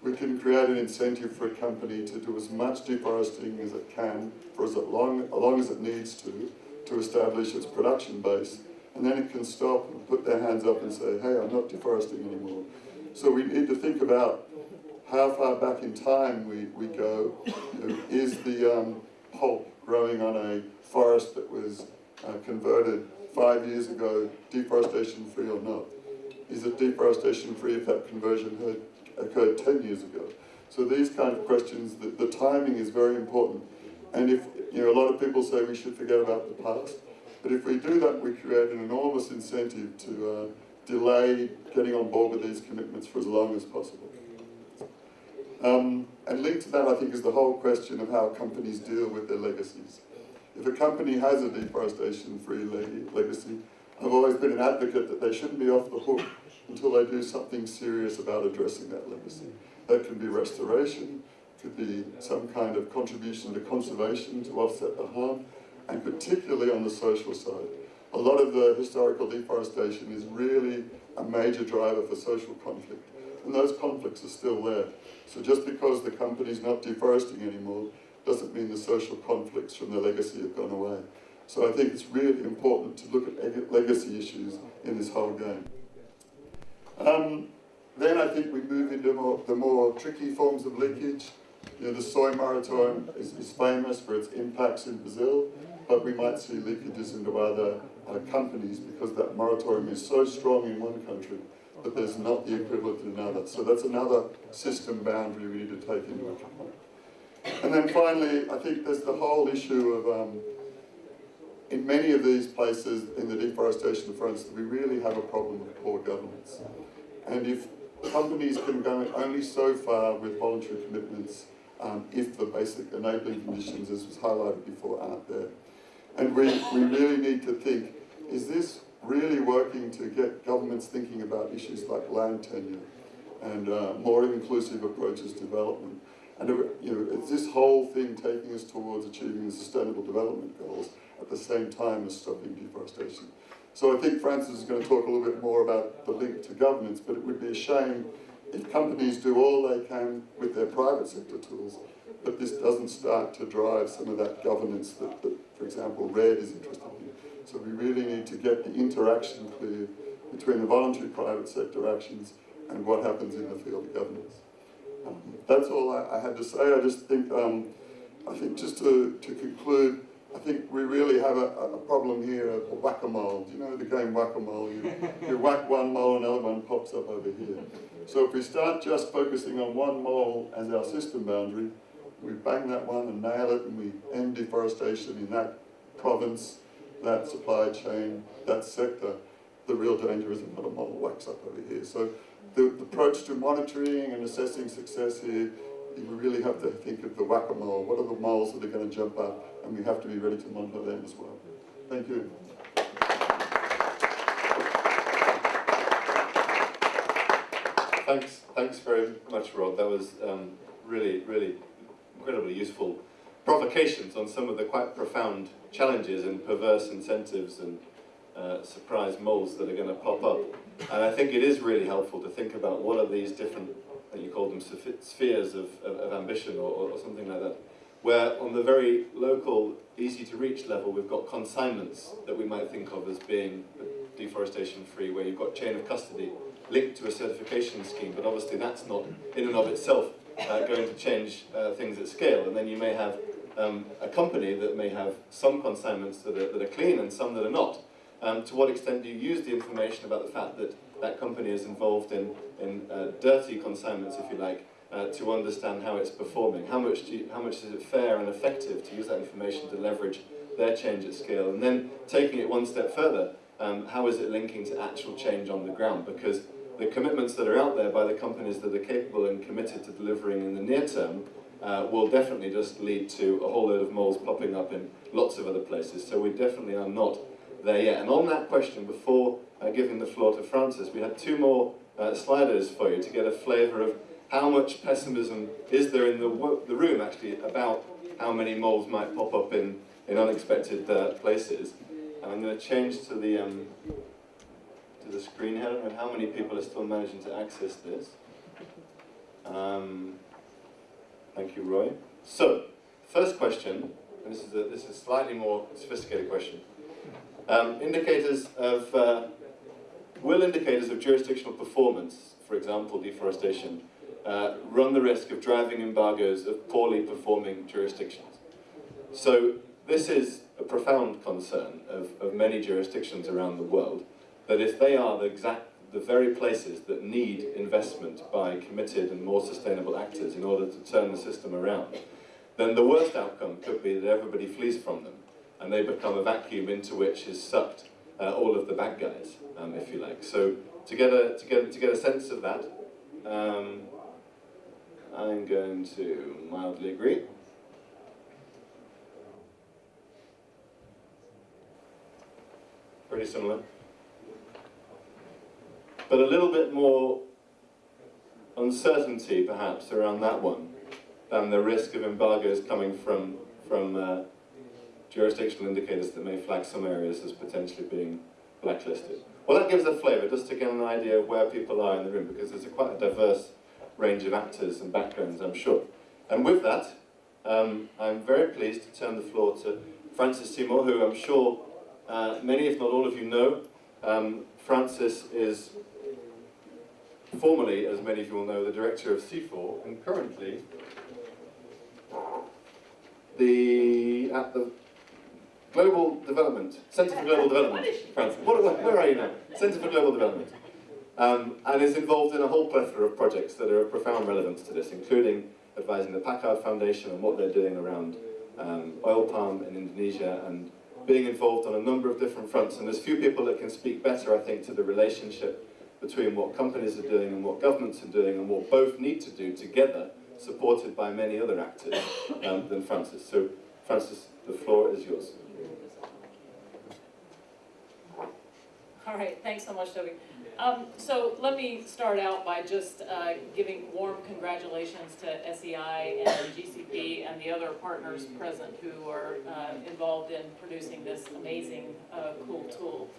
Speaker 4: we can create an incentive for a company to do as much deforesting as it can for as long, as long as it needs to, to establish its production base, and then it can stop and put their hands up and say, hey, I'm not deforesting anymore. So we need to think about how far back in time we, we go. You know, is the um, pulp growing on a forest that was uh, converted five years ago deforestation free or not? Is it deforestation free if that conversion had occurred 10 years ago? So these kind of questions, the, the timing is very important. And if, you know, a lot of people say we should forget about the past, but if we do that, we create an enormous incentive to uh, delay getting on board with these commitments for as long as possible. Um, and linked to that, I think, is the whole question of how companies deal with their legacies. If a company has a deforestation-free le legacy, I've always been an advocate that they shouldn't be off the hook until they do something serious about addressing that legacy. That can be restoration, could be some kind of contribution to conservation to offset the harm, and particularly on the social side. A lot of the historical deforestation is really a major driver for social conflict, and those conflicts are still there. So just because the company's not deforesting anymore doesn't mean the social conflicts from the legacy have gone away. So I think it's really important to look at legacy issues in this whole game. Um, then I think we move into more, the more tricky forms of leakage. You know, the soy moratorium is, is famous for its impacts in Brazil, but we might see leakages into other uh, companies because that moratorium is so strong in one country that there's not the equivalent in another. So that's another system boundary we need to take into account. And then finally, I think there's the whole issue of, um, in many of these places in the deforestation fronts, we really have a problem with poor governance. And if companies can go only so far with voluntary commitments um, if the basic enabling conditions, as was highlighted before, aren't there. And we, we really need to think, is this really working to get governments thinking about issues like land tenure and uh, more inclusive approaches to development? And you know, is this whole thing taking us towards achieving the Sustainable Development Goals at the same time as stopping deforestation? So I think Frances is going to talk a little bit more about the link to governance, but it would be a shame if companies do all they can with their private sector tools, but this doesn't start to drive some of that governance that, that for example, REDD is interested in. So we really need to get the interaction clear between the voluntary private sector actions and what happens in the field of governance. Um, that's all I, I, had to say. I just think, um, I think just to, to conclude, I think we really have a, a problem here of whack-a-mole. You know the game whack-a-mole? You, you whack one mole, and another one pops up over here. So if we start just focusing on one mole as our system boundary, we bang that one and nail it and we end deforestation in that province, that supply chain, that sector, the real danger is another model wakes up over here. So the, the approach to monitoring and assessing success here we really have to think of the whack-a-mole. What are the moles that are going to jump up? And we have to be ready to monitor them as well. Thank you.
Speaker 1: Thanks, thanks very much, Rod. That was um, really, really incredibly useful provocations on some of the quite profound challenges and perverse incentives and uh, surprise moles that are going to pop up. And I think it is really helpful to think about what are these different you call them spheres of, of, of ambition or, or, something like that, where on the very local, easy to reach level, we've got consignments that we might think of as being deforestation free, where you've got chain of custody linked to a certification scheme, but obviously that's not in and of itself uh, going to change uh, things at scale. And then you may have um, a company that may have some consignments that are, that are clean and some that are not. Um, to what extent do you use the information about the fact that that company is involved in, in uh, dirty consignments, if you like, uh, to understand how it's performing. How much, you, how much is it fair and effective to use that information to leverage their change at scale? And then taking it one step further, um, how is it linking to actual change on the ground? Because the commitments that are out there by the companies that are capable and committed to delivering in the near term uh, will definitely just lead to a whole load of moles popping up in lots of other places. So we definitely are not there yet. And on that question, before uh, giving the floor to Frances, we had two more uh, sliders for you to get a flavour of how much pessimism is there in the, the room actually about how many moles might pop up in, in unexpected uh, places. And I'm going to change to the, um, the screen here. I don't know how many people are still managing to access this. Um, thank you, Roy. So, first question, and this is a, this is a slightly more sophisticated question. Um, indicators of, uh, will indicators of jurisdictional performance, for example, deforestation, uh, run the risk of driving embargoes of poorly performing jurisdictions? So this is a profound concern of, of many jurisdictions around the world, that if they are the exact, the very places that need investment by committed and more sustainable actors in order to turn the system around, then the worst outcome could be that everybody flees from them and they become a vacuum into which is sucked uh, all of the bad guys, um, if you like. So to get a, to get, to get a sense of that, um, I'm going to mildly agree. Pretty similar. But a little bit more uncertainty, perhaps, around that one than the risk of embargoes coming from, from uh, jurisdictional indicators that may flag some areas as potentially being blacklisted. Well, that gives a flavour, just to get an idea of where people are in the room, because there's a quite a diverse range of actors and backgrounds, I'm sure. And with that, um, I'm very pleased to turn the floor to Frances Seymour, who I'm sure uh, many, if not all of you know. Um, Frances is formerly, as many of you will know, the director of CIFOR, and currently the at the Global Development Centre for Global Development. Frances, what, where, where are you now? Centre for Global Development, um, and is involved in a whole plethora of projects that are of profound relevance to this, including advising the Packard Foundation on what they're doing around um, oil palm in Indonesia and being involved on a number of different fronts. And there's few people that can speak better, I think, to the relationship between what companies are doing and what governments are doing and what both need to do together, supported by many other actors, um, than Frances. So, Frances, the floor is yours.
Speaker 5: All right, thanks so much, Toby. Um, so let me start out by just uh, giving warm congratulations to SEI and GCP and the other partners present who are uh, involved in producing this amazing, uh, cool tool.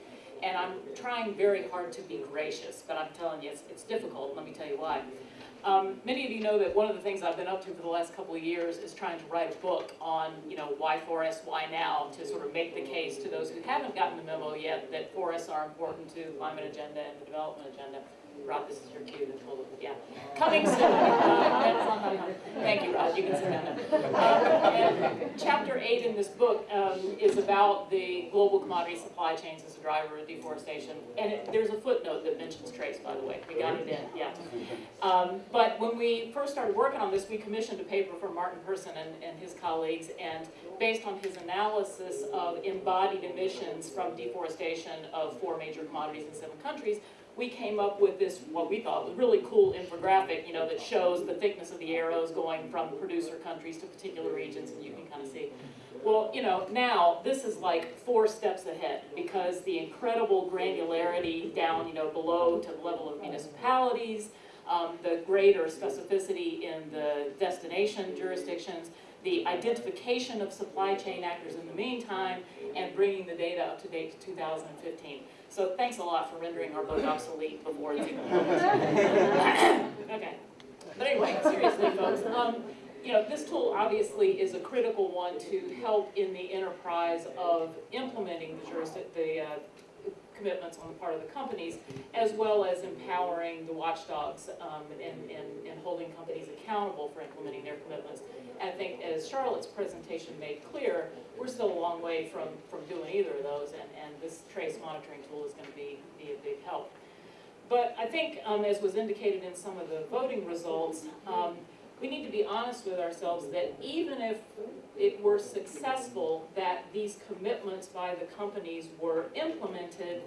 Speaker 5: And I'm trying very hard to be gracious, but I'm telling you, it's, it's difficult, let me tell you why. Um, many of you know that one of the things I've been up to for the last couple of years is trying to write a book on, you know, why forests, why now, to sort of make the case to those who haven't gotten the memo yet that forests are important to the climate agenda and the development agenda. Rod, this is your cue to pull it, yeah. Coming soon. Uh, [LAUGHS] that's on my- Thank you, Rod, you can sit down. Um, and chapter eight in this book um, is about the global commodity supply chains as a driver of deforestation. And it, there's a footnote that mentions Trase, by the way, we got it in, yeah. Um, but when we first started working on this, we commissioned a paper from Martin Persson and, and his colleagues, and based on his analysis of embodied emissions from deforestation of four major commodities in seven countries, we came up with this, what we thought was really cool infographic, you know, that shows the thickness of the arrows going from producer countries to particular regions, and you can kind of see. Well, you know, now this is like four steps ahead because the incredible granularity down, you know, below to the level of municipalities, um, the greater specificity in the destination jurisdictions, the identification of supply chain actors in the meantime, and bringing the data up to date to 2015. So thanks a lot for rendering our book obsolete before it's even [LAUGHS] [LAUGHS] okay. But anyway, seriously, folks, um, you know, this tool obviously is a critical one to help in the enterprise of implementing the jurisdic, the uh, commitments on the part of the companies, as well as empowering the watchdogs um, and, and, and holding companies accountable for implementing their commitments. I think as Charlotte's presentation made clear, we're still a long way from, from doing either of those, and, and this Trase monitoring tool is going to be, be a big help. But I think, um, as was indicated in some of the voting results, um, we need to be honest with ourselves that even if it were successful that these commitments by the companies were implemented,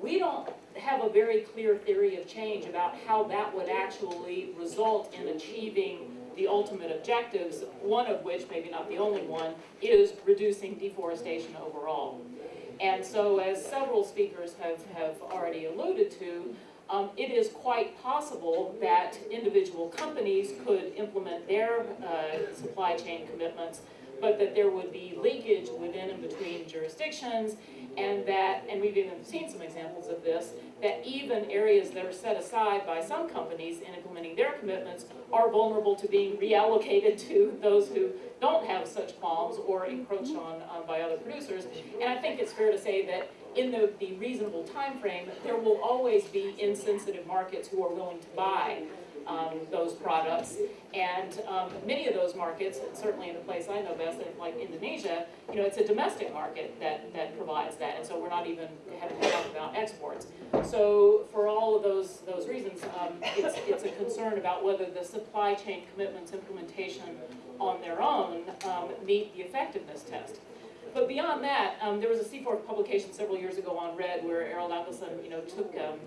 Speaker 5: we don't have a very clear theory of change about how that would actually result in achieving the ultimate objectives, one of which, maybe not the only one, is reducing deforestation overall. And so as several speakers have, have already alluded to, um, it is quite possible that individual companies could implement their uh, supply chain commitments, but that there would be leakage within and between jurisdictions, and that, and we've even seen some examples of this, that even areas that are set aside by some companies in implementing their commitments are vulnerable to being reallocated to those who don't have such qualms or encroached on um, by other producers. And I think it's fair to say that in the, the reasonable time frame, there will always be insensitive markets who are willing to buy um, those products. And um, many of those markets, certainly in the place I know best, like Indonesia, you know, it's a domestic market that, that provides that. And so we're not even having to talk about exports. So for all of those, those reasons, um, it's, it's a concern about whether the supply chain commitments implementation on their own um, meet the effectiveness test. But beyond that, um, there was a CIFOR publication several years ago on REDD where Arild Angelsen, you know, took um,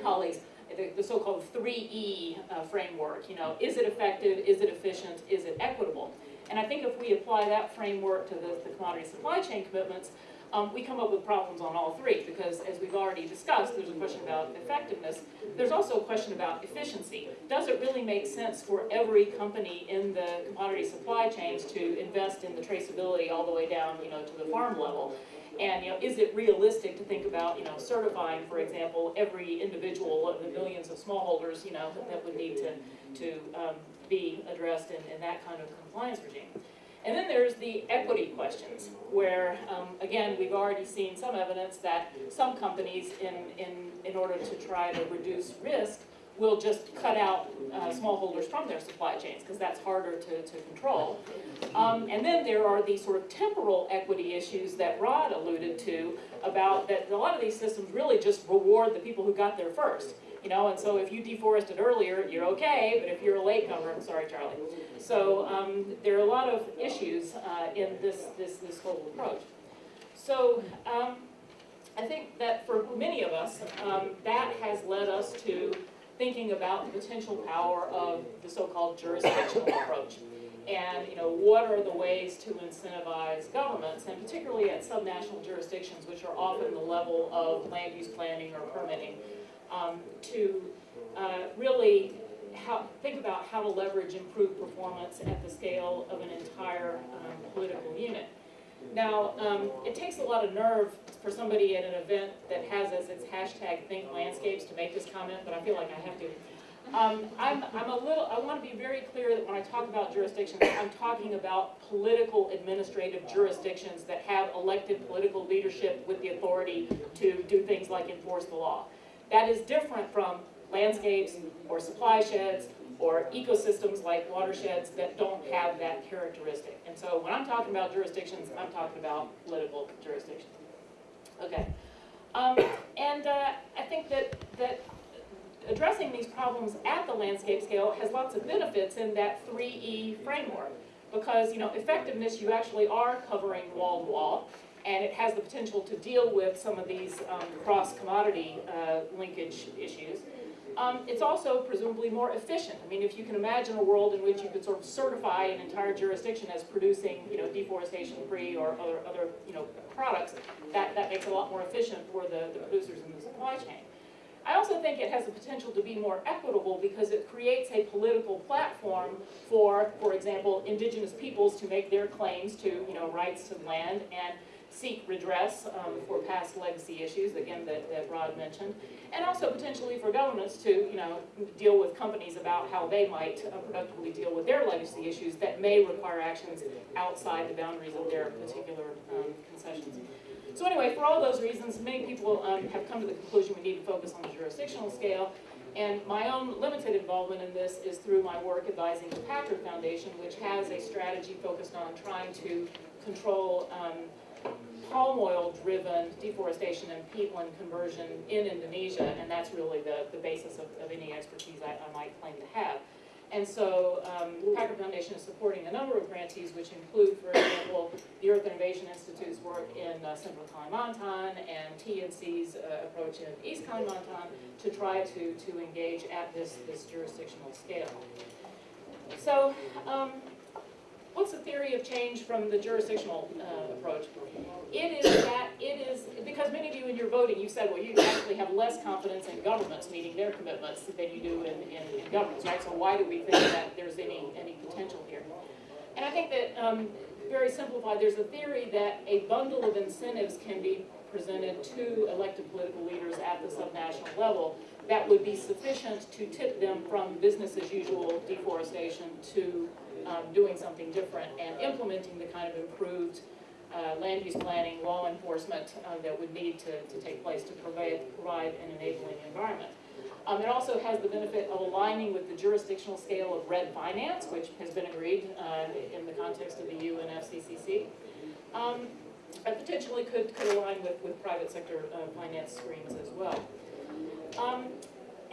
Speaker 5: colleagues the, the so-called 3E uh, framework, you know, is it effective, is it efficient, is it equitable? And I think if we apply that framework to the, the commodity supply chain commitments, um, we come up with problems on all three, because as we've already discussed, there's a question about effectiveness. There's also a question about efficiency. Does it really make sense for every company in the commodity supply chains to invest in the traceability all the way down, you know, to the farm level? And, you know, is it realistic to think about, you know, certifying, for example, every individual of the millions of smallholders, you know, that, would need to, to um, be addressed in, in that kind of compliance regime? And then there's the equity questions, where, um, again, we've already seen some evidence that some companies, in, in, in order to try to reduce risk, will just cut out uh, smallholders from their supply chains, because that's harder to, to control. Um, and then there are these sort of temporal equity issues that Rod alluded to, about that a lot of these systems really just reward the people who got there first. You know, and so if you deforested earlier, you're okay, but if you're a latecomer, I'm sorry, Charlie. So um, there are a lot of issues uh, in this, this, this whole approach. So um, I think that for many of us, um, that has led us to thinking about the potential power of the so-called jurisdictional approach. And you know, what are the ways to incentivize governments, and particularly at subnational jurisdictions, which are often the level of land use planning or permitting, um, to uh, really how, think about how to leverage improved performance at the scale of an entire um, political unit. Now, um, it takes a lot of nerve for somebody at an event that has as its hashtag think landscapes to make this comment, but I feel like I have to. Um, I'm, I'm a little, I want to be very clear that when I talk about jurisdictions, I'm talking about political administrative jurisdictions that have elected political leadership with the authority to do things like enforce the law. That is different from landscapes or supply sheds or ecosystems like watersheds that don't have that characteristic. And so when I'm talking about jurisdictions, I'm talking about political jurisdictions. Okay. Um, and uh, I think that, that addressing these problems at the landscape scale has lots of benefits in that 3E framework. Because, you know, effectiveness, you actually are covering wall to wall, and it has the potential to deal with some of these um, cross-commodity uh, linkage issues. Um, it's also presumably more efficient. I mean, if you can imagine a world in which you could sort of certify an entire jurisdiction as producing, you know, deforestation-free or other, other, you know, products, that, that makes it a lot more efficient for the, the producers in the supply chain. I also think it has the potential to be more equitable because it creates a political platform for, for example, indigenous peoples to make their claims to, you know, rights to land and seek redress um, for past legacy issues, again, that, that Rod mentioned, and also potentially for governments to, you know, deal with companies about how they might uh, productively deal with their legacy issues that may require actions outside the boundaries of their particular um, concessions. So anyway, for all those reasons, many people um, have come to the conclusion we need to focus on the jurisdictional scale, and my own limited involvement in this is through my work advising the Packard Foundation, which has a strategy focused on trying to control um, palm oil driven deforestation and peatland conversion in Indonesia, and that's really the, the basis of, of any expertise I, I might claim to have. And so um, the Packard Foundation is supporting a number of grantees, which include, for example, the Earth Innovation Institute's work in uh, Central Kalimantan and TNC's uh, approach in East Kalimantan to try to, to engage at this, this jurisdictional scale. So um, what's the theory? of change from the jurisdictional uh, approach. It is that, it is, because many of you in your voting, you said, well, you actually have less confidence in governments meeting their commitments than you do in, in, in governments, right? So why do we think that there's any, any potential here? And I think that, um, very simplified, there's a theory that a bundle of incentives can be presented to elected political leaders at the subnational level that would be sufficient to tip them from business as usual deforestation to um, doing something different and implementing the kind of improved uh, land use planning, law enforcement uh, that would need to, to take place to provide, provide an enabling environment. Um, it also has the benefit of aligning with the jurisdictional scale of REDD finance, which has been agreed uh, in the context of the UN FCCC. Um, and potentially could, could align with, with private sector uh, finance streams as well. Um,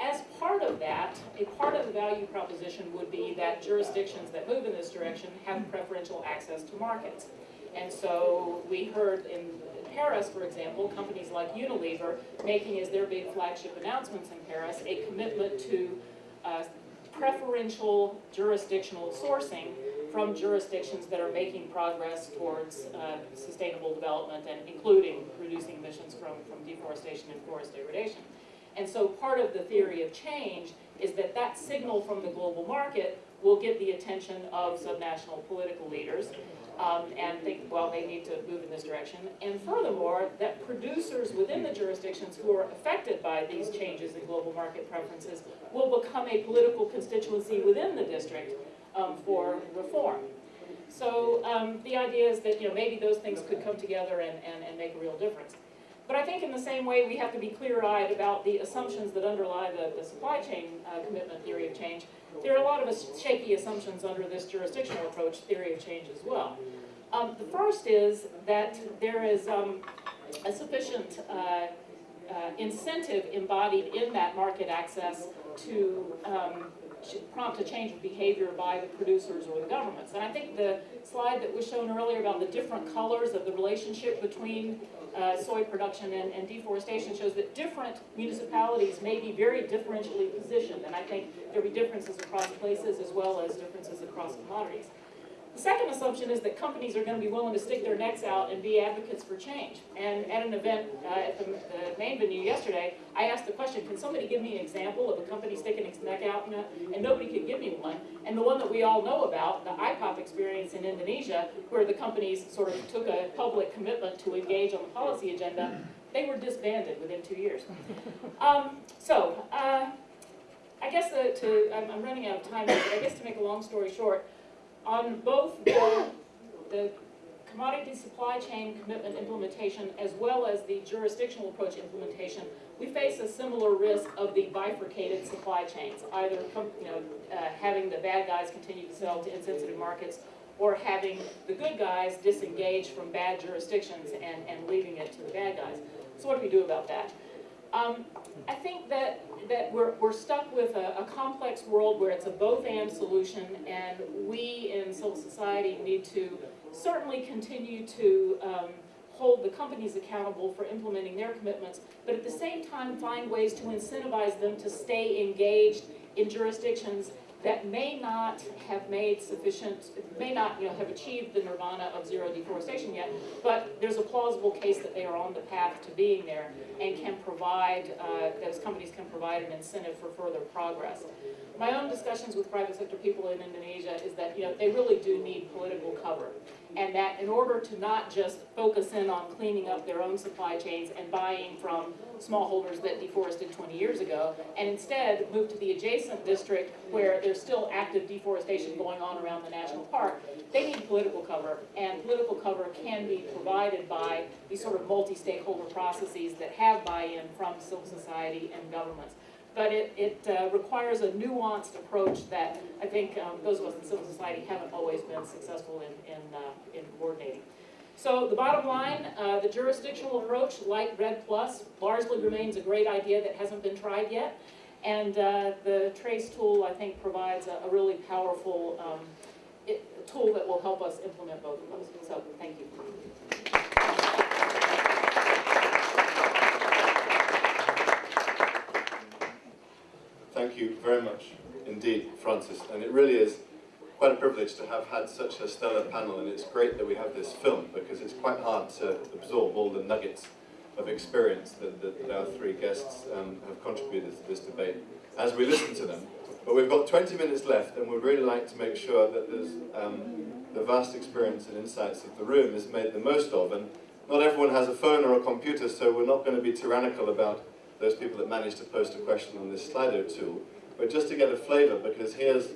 Speaker 5: as part of that, a part of the value proposition would be that jurisdictions that move in this direction have preferential access to markets. And so we heard in Paris, for example, companies like Unilever making as their big flagship announcements in Paris a commitment to uh, preferential jurisdictional sourcing from jurisdictions that are making progress towards uh, sustainable development and including reducing emissions from, from deforestation and forest degradation. And so part of the theory of change is that that signal from the global market will get the attention of subnational political leaders um, and think, well, they need to move in this direction. And furthermore, that producers within the jurisdictions who are affected by these changes in global market preferences will become a political constituency within the district um, for reform. So um, the idea is that you know maybe those things could come together and, and, and make a real difference. But I think in the same way we have to be clear-eyed about the assumptions that underlie the, the supply chain uh, commitment theory of change. There are a lot of shaky assumptions under this jurisdictional approach theory of change as well. Um, the first is that there is um, a sufficient uh, uh, incentive embodied in that market access to um, prompt a change of behavior by the producers or the governments. And I think the slide that was shown earlier about the different colors of the relationship between uh, soy production and, and, deforestation shows that different municipalities may be very differentially positioned. And I think there'll be differences across places as well as differences across commodities. The second assumption is that companies are going to be willing to stick their necks out and be advocates for change. And at an event uh, at the, the, main venue yesterday, I asked the question, can somebody give me an example of a company sticking its neck out? And nobody could give me one. And the one that we all know about, the IPOP experience in Indonesia, where the companies sort of took a public commitment to engage on the policy agenda, they were disbanded within two years. Um, so, uh, I guess the, to, I'm, I'm running out of time, but I guess to make a long story short, on both the, the commodity supply chain commitment implementation as well as the jurisdictional approach implementation, we face a similar risk of the bifurcated supply chains, either you know, uh, having the bad guys continue to sell to insensitive markets or having the good guys disengage from bad jurisdictions and, and leaving it to the bad guys. So what do we do about that? Um, I think that that we're, we're stuck with a, a, complex world where it's a both-and solution, and we in civil society need to certainly continue to um, hold the companies accountable for implementing their commitments, but at the same time find ways to incentivize them to stay engaged in jurisdictions that may not have made sufficient, may not you know, have achieved the nirvana of zero deforestation yet, but there's a plausible case that they are on the path to being there and can provide, uh, those companies can provide an incentive for further progress. My own discussions with private sector people in Indonesia is that you know, they really do need political cover and that in order to not just focus in on cleaning up their own supply chains and buying from smallholders that deforested 20 years ago, and instead move to the adjacent district where there's still active deforestation going on around the national park, they need political cover, and political cover can be provided by these sort of multi-stakeholder processes that have buy-in from civil society and governments but it, it uh, requires a nuanced approach that I think um, those of us in civil society haven't always been successful in, in, uh, in coordinating. So the bottom line, uh, the jurisdictional approach, like REDD Plus, largely remains a great idea that hasn't been tried yet. And uh, the Trase tool, I think, provides a, a really powerful um, it, tool that will help us implement both of those. So thank you.
Speaker 1: Thank you very much indeed, Frances, And it really is quite a privilege to have had such a stellar panel, and it's great that we have this film because it's quite hard to absorb all the nuggets of experience that, that, that our three guests um, have contributed to this debate as we listen to them. But we've got 20 minutes left, and we'd really like to make sure that there's, um, the vast experience and insights of the room is made the most of. And not everyone has a phone or a computer, so we're not going to be tyrannical about those people that managed to post a question on this Slido tool. But just to get a flavour, because here's,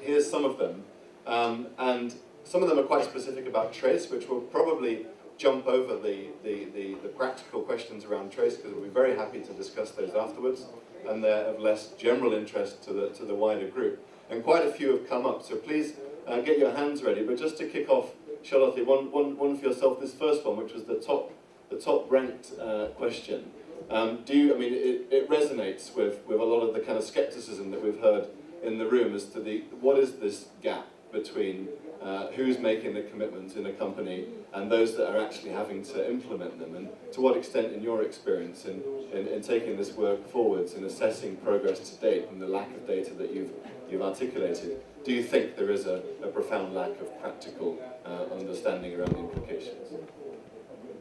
Speaker 1: here's some of them. Um, and some of them are quite specific about Trase, which will probably jump over the, the, the, the practical questions around Trase, because we'll be very happy to discuss those afterwards and they're of less general interest to the, to the wider group. And quite a few have come up, so please uh, get your hands ready. But just to kick off, Charlotte, one, one, one for yourself, this first one, which was the top, the top ranked uh, question. Um, do you, I mean, it, it resonates with, with a lot of the kind of skepticism that we've heard in the room as to the, what is this gap between uh, who's making the commitments in a company and those that are actually having to implement them and to what extent in your experience in, in, in taking this work forwards and assessing progress to date and the lack of data that you've, you've articulated, do you think there is a, a profound lack of practical uh, understanding around the implications?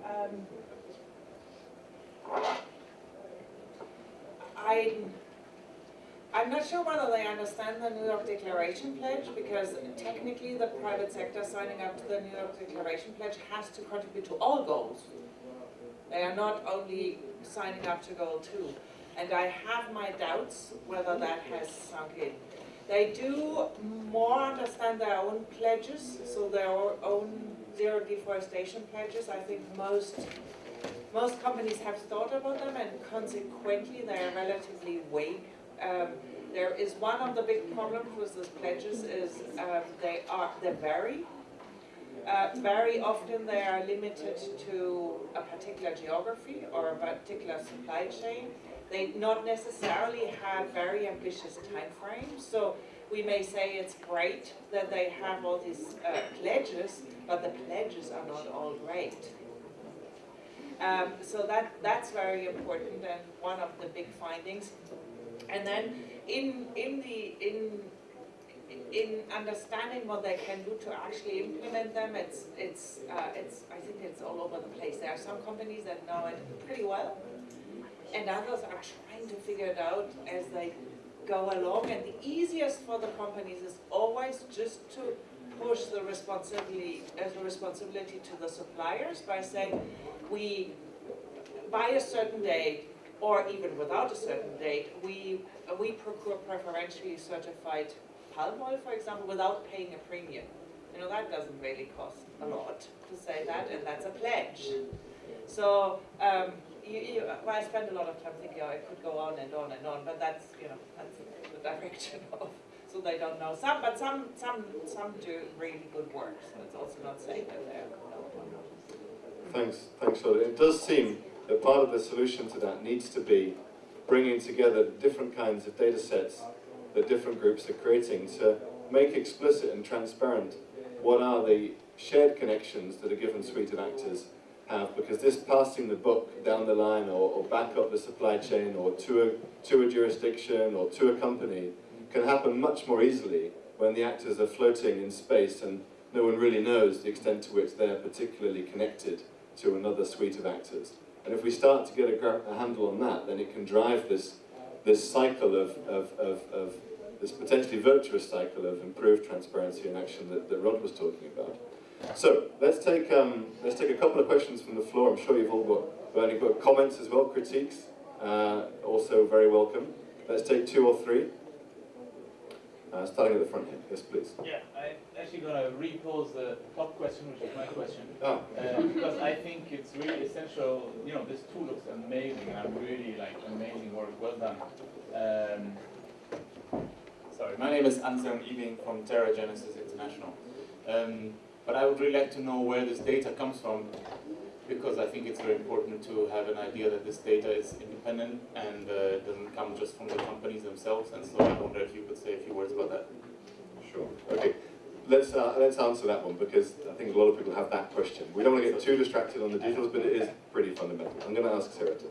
Speaker 2: Um, I, I'm not sure whether they understand the New York Declaration Pledge because technically the private sector signing up to the New York Declaration Pledge has to contribute to all goals. They are not only signing up to goal two. And I have my doubts whether that has sunk in. They do more understand their own pledges, so their own zero deforestation pledges. I think most most companies have thought about them and consequently they are relatively vague um, there is one of the big problems with these pledges is um, they are they vary. Uh, very often they are limited to a particular geography or a particular supply chain. They not necessarily have very ambitious timeframes. So we may say it's great that they have all these uh, pledges, but the pledges are not all great. Um, so that, that's very important and one of the big findings. And then in, in the, in, in understanding what they can do to actually implement them, it's, it's, uh, it's, I think it's all over the place. There are some companies that know it pretty well, and others are trying to figure it out as they go along. And the easiest for the companies is always just to push the responsibility, uh, the responsibility to the suppliers by saying, we, by a certain date, or even without a certain date, we, we procure preferentially certified palm oil, for example, without paying a premium. You know, that doesn't really cost a lot to say that, and that's a pledge. So, um, you, you, well, I spend a lot of time thinking, oh, I could go on and on and on, but that's, you know, that's the direction of, so they don't know. Some, but some, some, some do really good work, so it's also not saying that they're
Speaker 1: Thanks, thanks, Charlotte. It does seem that part of the solution to that needs to be bringing together different kinds of data sets that different groups are creating to make explicit and transparent what are the shared connections that a given suite of actors have, because this passing the book down the line or, or back up the supply chain or to a, to a jurisdiction or to a company can happen much more easily when the actors are floating in space and no one really knows the extent to which they're particularly connected to another suite of actors. And if we start to get a, a handle on that, then it can drive this, this cycle of, of, of, of, this potentially virtuous cycle of improved transparency and action that, that Rod was talking about. So let's take, um, let's take a couple of questions from the floor. I'm sure you've all got, you've got comments as well, critiques, uh, also very welcome. Let's take two or three. Uh, starting at the front here. Yes, please.
Speaker 6: Yeah, I'm actually going to repose the top question, which is my question.
Speaker 1: Oh.
Speaker 6: Uh, because I it's really essential, you know, this tool looks amazing, and I'm really like, amazing work, well done. Um, sorry, my name is Anselm Ebing from Terra Genesis International. Um, but I would really like to know where this data comes from because I think it's very important to have an idea that this data is independent and uh, doesn't come just from the companies themselves. And so I wonder if you could say a few words about that.
Speaker 1: Sure. Okay. Let's, uh, let's answer that one because I think a lot of people have that question. We don't want to get too distracted on the details, but it is pretty fundamental. I'm going to ask Sarah to.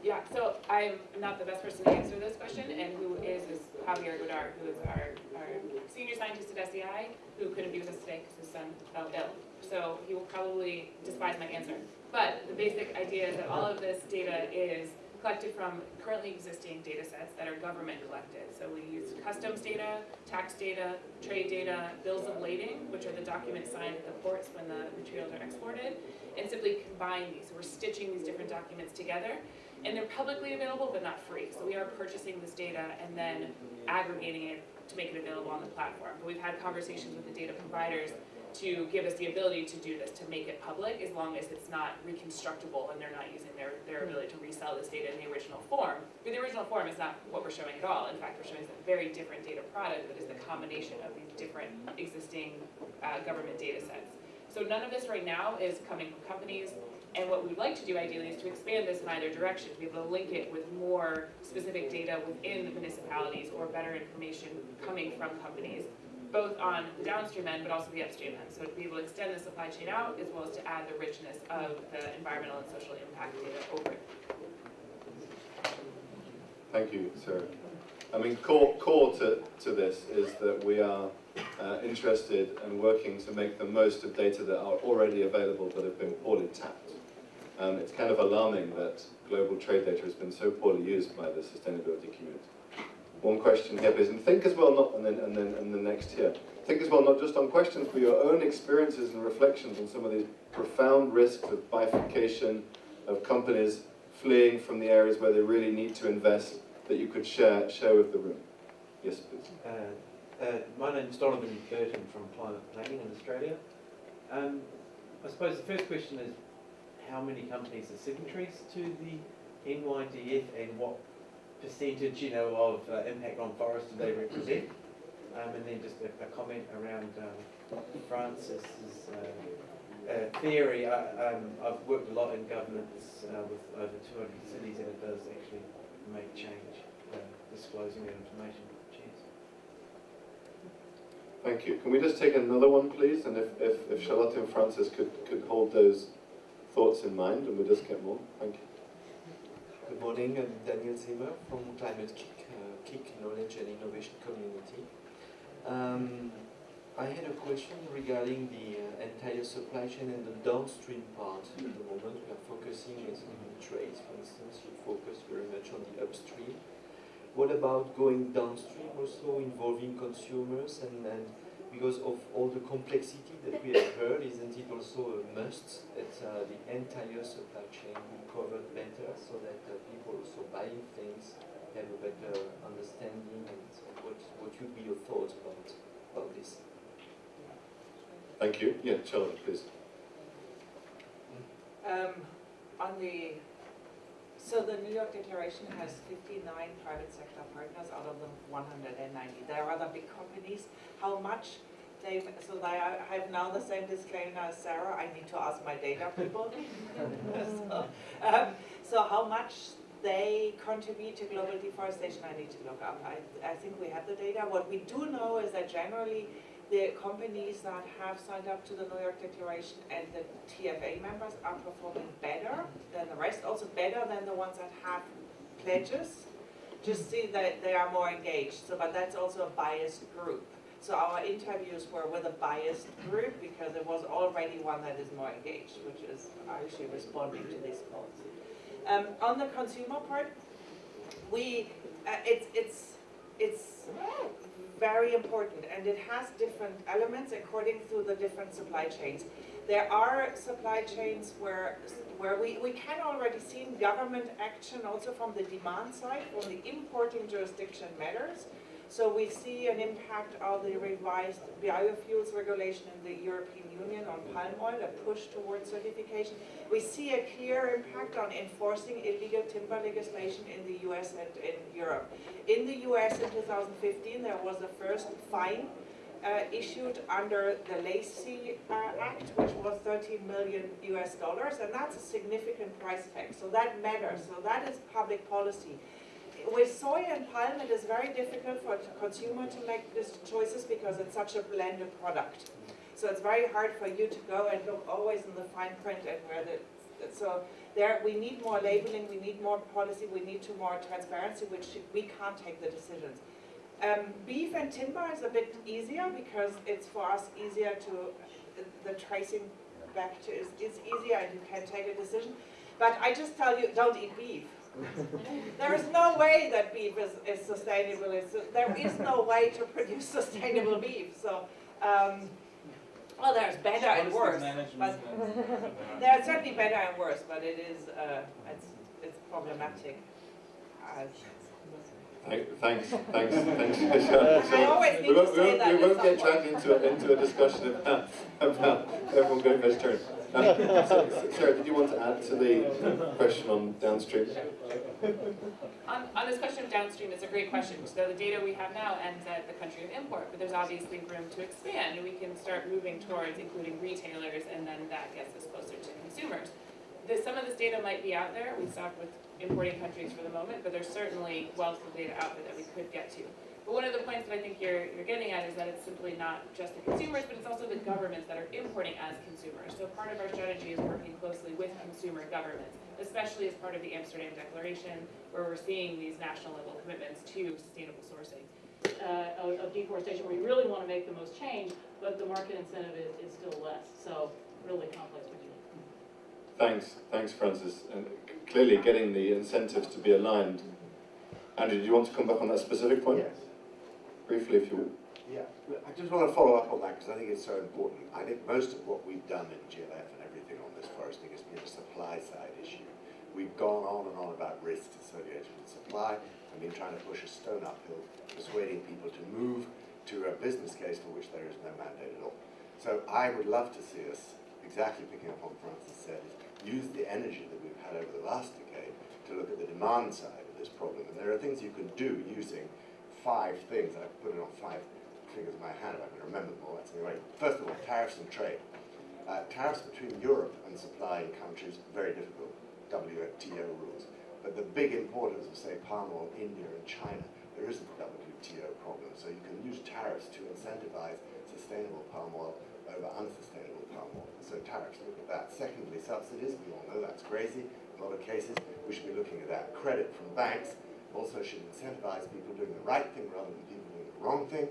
Speaker 3: Yeah, so I'm not the best person to answer this question, and who is, is Javier Godar, who is our, our senior scientist at SEI, who couldn't be with us today because his son fell ill. So he will probably despise my answer. But the basic idea is that all of this data is collected from currently existing data sets that are government collected. So we use customs data, tax data, trade data, bills of lading, which are the documents signed at the ports when the materials are exported, and simply combine these. So we're stitching these different documents together and they're publicly available but not free. So we are purchasing this data and then aggregating it to make it available on the platform. But we've had conversations with the data providers to give us the ability to do this, to make it public, as long as it's not reconstructible and they're not using their, their ability to resell this data in the original form. But the original form is not what we're showing at all. In fact, we're showing a very different data product that is the combination of these different existing uh, government data sets. So none of this right now is coming from companies. And what we'd like to do ideally is to expand this in either direction, to be able to link it with more specific data within the municipalities or better information coming from companies, both on the downstream end but also the upstream end. So to be able to extend the supply chain out as well as to add the richness of the environmental and social impact data over it.
Speaker 1: Thank you, Sarah. I mean, core, core to, to this is that we are uh, interested and working to make the most of data that are already available but have been poorly tapped. Um, it's kind of alarming that global trade data has been so poorly used by the sustainability community. One question here is, and think as well not, and then, and then, and the next here, think as well not just on questions, but your own experiences and reflections on some of these profound risks of bifurcation, of companies fleeing from the areas where they really need to invest that you could share, share with the room. Yes, please.
Speaker 7: Uh, uh, my name's Donovan Burton from Climate Planning in Australia. Um, I suppose the first question is how many companies are signatories to the NYDF and what percentage, you know, of uh, impact on forest do they represent? Um, and then just a, a comment around um, Frances's uh, uh, theory. I, um, I've worked a lot in governments uh, with over 200 cities and it does actually make change, uh, disclosing that information. Cheers.
Speaker 1: Thank you. Can we just take another one, please? And if, if, if Charlotte and Frances could, could hold those thoughts in mind, and we'll just get more. Thank you.
Speaker 8: Good morning, I'm Daniel Zimmer from Climate-KIC, uh, KIC Knowledge and Innovation Community. Um, I had a question regarding the uh, entire supply chain and the downstream part. At the moment, we are focusing on trades, for instance, you focus very much on the upstream. What about going downstream also involving consumers and, and because of all the complexity that we have heard, isn't it also a must that uh, the entire supply chain be covered better so that uh, people also buying things have a better understanding and so what, what would be your thoughts about, about this?
Speaker 1: Thank you. Yeah, Charlotte, please.
Speaker 2: Um, on the, so the New York Declaration has fifty-nine private sector partners out of the one hundred and ninety. There are other big companies. How much they, so they are- have now the same disclaimer as Sarah, I need to ask my data people. [LAUGHS] So, um, So how much they contribute to global deforestation, I need to look up. I, I think we have the data. What we do know is that generally the companies that have signed up to the New York Declaration and the TFA members are performing better than the rest, also better than the ones that have pledges. Just see that they are more engaged, so, but that's also a biased group. So our interviews were with a biased group because there was already one that is more engaged, which is actually responding to these calls. Um, on the consumer part, we, uh, it's, it's, it's very important and it has different elements according to the different supply chains. There are supply chains where, where we, we can already see government action also from the demand side, from the importing jurisdiction matters. So we see an impact of the revised biofuels regulation in the European Union on palm oil, a push towards certification. We see a clear impact on enforcing illegal timber legislation in the US and in Europe. In the US in 2015, there was the first fine uh, issued under the Lacey uh, Act, which was 13 million US dollars, and that's a significant price tag. So that matters. So that is public policy with soy and palm, it is very difficult for a consumer to make these choices because it's such a blended product. So it's very hard for you to go and look always in the fine print and where the So there, we need more labeling, we need more policy, we need to more transparency, which we can't take the decisions. Um, beef and timber is a bit easier because it's for us easier to, the tracing back to is, is easier and you can take a decision. But I just tell you, don't eat beef. [LAUGHS] There is no way that beef is, is sustainable. It's, there is no way to produce sustainable beef. So, um, well, there's better and worse. But [LAUGHS] there are certainly better and worse, but it is, uh, it's, it's problematic. Uh,
Speaker 1: Thank- Thanks, thanks, thanks. So- [LAUGHS]
Speaker 2: I always need
Speaker 1: We won't, we won't, we won't get dragged into, a- into a discussion about, about everyone going vegetarian. Um, Sarah, did you want to add to the question on downstream?
Speaker 3: On, on this question of downstream, it's a great question. So the data we have now ends at the country of import, but there's obviously room to expand. We can start moving towards including retailers, and then that gets us closer to consumers. The, some of this data might be out there. We stopped with importing countries for the moment, but there's certainly wealth of data out there that we could get to. But one of the points that I think you're, you're getting at is that it's simply not just the consumers, but it's also the governments that are importing as consumers. So part of our strategy is working closely with consumer governments, especially as part of the Amsterdam Declaration, where we're seeing these national level commitments to sustainable sourcing.
Speaker 5: uh, of of deforestation, where you really want to make the most change, but the market incentive is, is still less. So really complex picture.
Speaker 1: Thanks, thanks Frances. And clearly getting the incentives to be aligned. Andrew, do you want to come back on that specific point?
Speaker 9: Yes,
Speaker 1: Briefly, if you
Speaker 9: yeah. I just want to follow up on that because I think it's so important. I think most of what we've done in GLF and everything on this foresting has been a supply side issue. We've gone on and on about risks associated with supply and been trying to push a stone uphill, persuading people to move to a business case for which there is no mandate at all. So I would love to see us, exactly picking up on what Frances said, use the energy that we've had over the last decade to look at the demand side of this problem. And there are things you can do using five things. I've put it on five fingers in my hand I can remember them all. That's anyway. First of all, tariffs and trade. Uh, tariffs between Europe and supplying countries, very difficult. WTO rules. But the big importers of, say, palm oil, India and China, there isn't a WTO problem. So you can use tariffs to incentivize sustainable palm oil over unsustainable palm oil. So tariffs, look at that. Secondly, subsidies. We all know that's crazy. A lot of cases, we should be looking at that. Credit from banks also should incentivize people doing the right thing rather than people doing the wrong thing.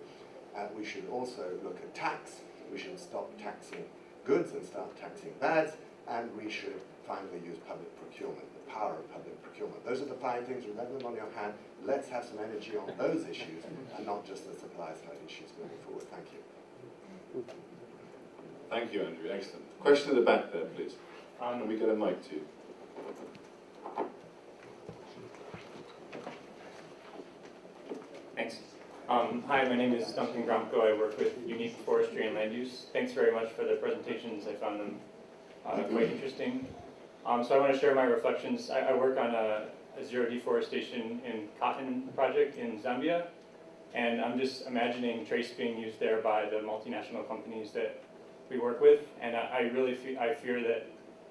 Speaker 9: Uh, we should also look at tax. We should stop taxing goods and start taxing bads. And we should finally use public procurement, the power of public procurement. Those are the five things. Remember them on your hand. Let's have some energy on those issues and not just the supply side issues moving forward. Thank you.
Speaker 1: Thank you, Andrew. Excellent. Question at the back there, please.
Speaker 6: Um,
Speaker 1: Can we get a mic too?
Speaker 10: Thanks. Um, hi, my name is Duncan Gromko. I work with Unique Forestry and Land Use. Thanks very much for the presentations. I found them uh, quite interesting. Um, so I want to share my reflections. I, I work on a, a zero deforestation in cotton project in Zambia, and I'm just imagining Trase being used there by the multinational companies that we work with, and I, I really fe- I fear that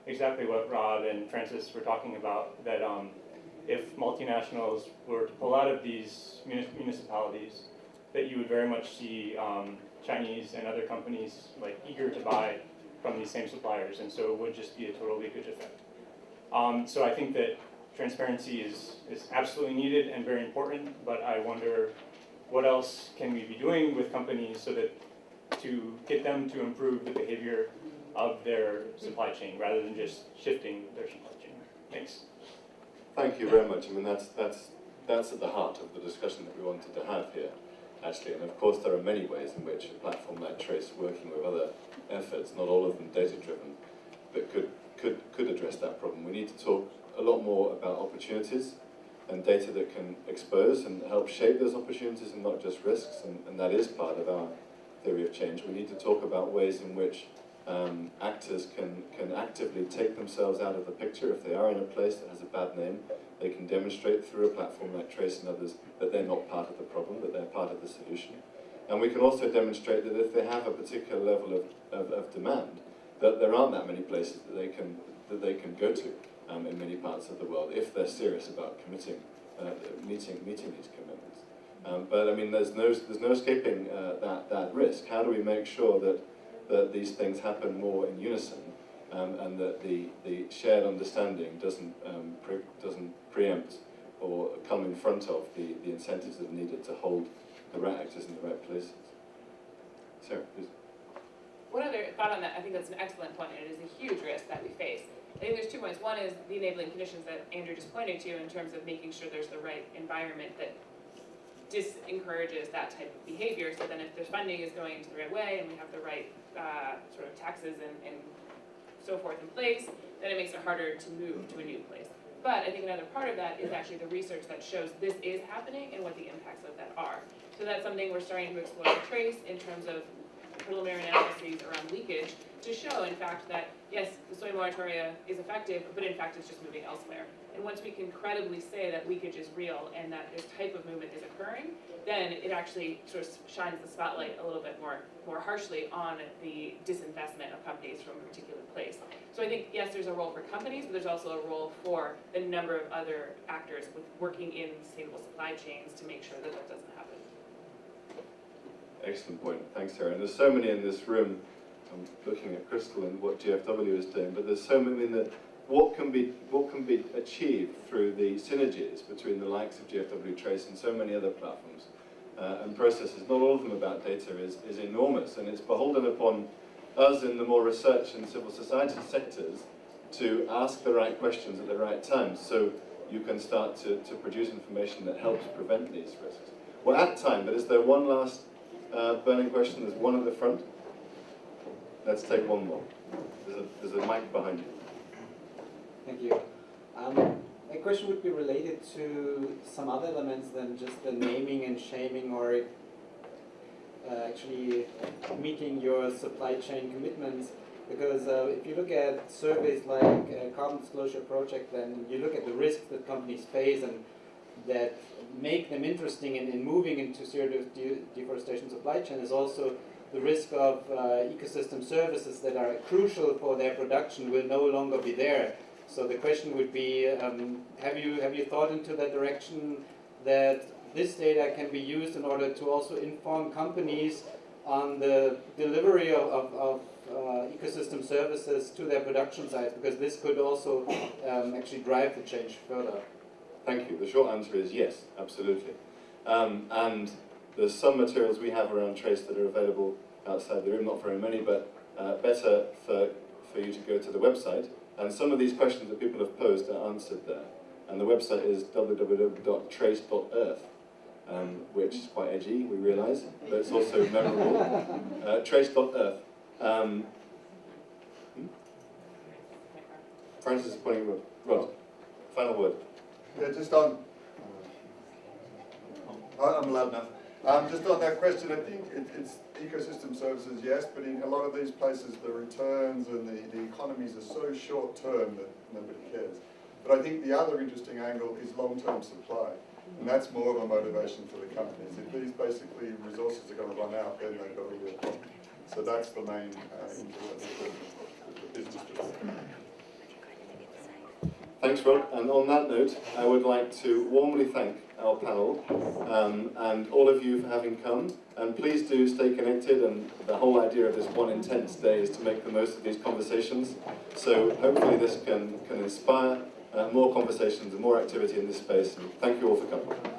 Speaker 10: exactly what Rod and Frances were talking about, that um, if multinationals were to pull out of these municipalities, that you would very much see um, Chinese and other companies like eager to buy from these same suppliers, and so it would just be a total leakage effect. Um, so I think that transparency is, is absolutely needed and very important, but I wonder what else can we be doing with companies so that to get them to improve the behavior of their supply chain rather than just shifting their supply chain. Thanks.
Speaker 1: Thank you very much. I mean, that's, that's, that's at the heart of the discussion that we wanted to have here, actually. And of course, there are many ways in which a platform like Trase, working with other efforts, not all of them data-driven, that could, could, could address that problem. We need to talk a lot more about opportunities and data that can expose and help shape those opportunities and not just risks, and, and that is part of our theory of change. We need to talk about ways in which um, actors can, can actively take themselves out of the picture if they are in a place that has a bad name. They can demonstrate through a platform like Trase and others that they're not part of the problem, that they're part of the solution. And we can also demonstrate that if they have a particular level of, of, of demand, that there aren't that many places that they can, that they can go to um, in many parts of the world if they're serious about committing, uh, meeting, meeting these commitments. Um, but I mean, there's no, there's no escaping uh, that, that risk. How do we make sure that, that these things happen more in unison um, and that the, the shared understanding doesn't, um, pre doesn't preempt or come in front of the, the incentives that are needed to hold the right actors in the right places. Sarah, please.
Speaker 3: One other thought on that, I think that's an excellent point, and it is a huge risk that we face. I think there's two points. One is the enabling conditions that Andrew just pointed to in terms of making sure there's the right environment that disencourages that type of behavior. So then if the funding is going into the right way and we have the right uh, sort of taxes and, and so forth in place, then it makes it harder to move to a new place. But I think another part of that is actually the research that shows this is happening and what the impacts of that are. So that's something we're starting to explore and Trase in terms of preliminary analyses around leakage to show, in fact, that yes, the soy moratoria is effective, but in fact it's just moving elsewhere. And once we can credibly say that leakage is real and that this type of movement is occurring, then it actually sort of shines the spotlight a little bit more, more harshly on the disinvestment of companies from a particular place. So I think, yes, there's a role for companies, but there's also a role for a number of other actors with working in sustainable supply chains to make sure that that doesn't happen.
Speaker 1: Excellent point. Thanks, Sarah. And there's so many in this room. I'm looking at Crystal and what GFW is doing, but there's so many that what can be what can be achieved through the synergies between the likes of GFW Trase and so many other platforms uh, and processes. Not all of them about data is is enormous, and it's beholden upon us in the more research and civil society sectors to ask the right questions at the right time, so you can start to, to produce information that helps prevent these risks. We're at time, but is there one last uh, burning question? There's one at the front. Let's take one more. There's a, there's a mic behind you.
Speaker 11: Thank you. Um, my question would be related to some other elements than just the naming and shaming or uh, actually meeting your supply chain commitments. Because uh, if you look at surveys like uh, Carbon Disclosure Project, then you look at the risks that companies face and that make them interesting in, in moving into zero de deforestation supply chain is also the risk of uh, ecosystem services that are crucial for their production will no longer be there. So the question would be, um, have you have you thought into that direction that this data can be used in order to also inform companies on the delivery of, of, of uh, ecosystem services to their production sites because this could also um, actually drive the change further.
Speaker 1: Thank you. The short answer is yes, absolutely. Um, and there's some materials we have around Trase that are available outside the room, not very many, but uh, better for, for you to go to the website. And some of these questions that people have posed are answered there. And the website is www.trase.earth, um, which is quite edgy, we realise, but it's also [LAUGHS] memorable. Uh, trase.earth. Um, hmm? Frances is pointing Rod. Rod, final word.
Speaker 4: Yeah, just on, I- I'm loud enough. Um, just on that question, I think it, it's ecosystem services, yes, but in a lot of these places, the returns and the, the economies are so short term that nobody cares. But I think the other interesting angle is long-term supply. And that's more of a motivation for the companies. If these basically resources are going to run out, then they've got a real problem. So that's the main uh, the business.
Speaker 1: Thanks, Rod. And on that note, I would like to warmly thank our panel um, and all of you for having come. And please do stay connected. And the whole idea of this one intense day is to make the most of these conversations. So hopefully this can, can inspire uh, more conversations and more activity in this space. And thank you all for coming.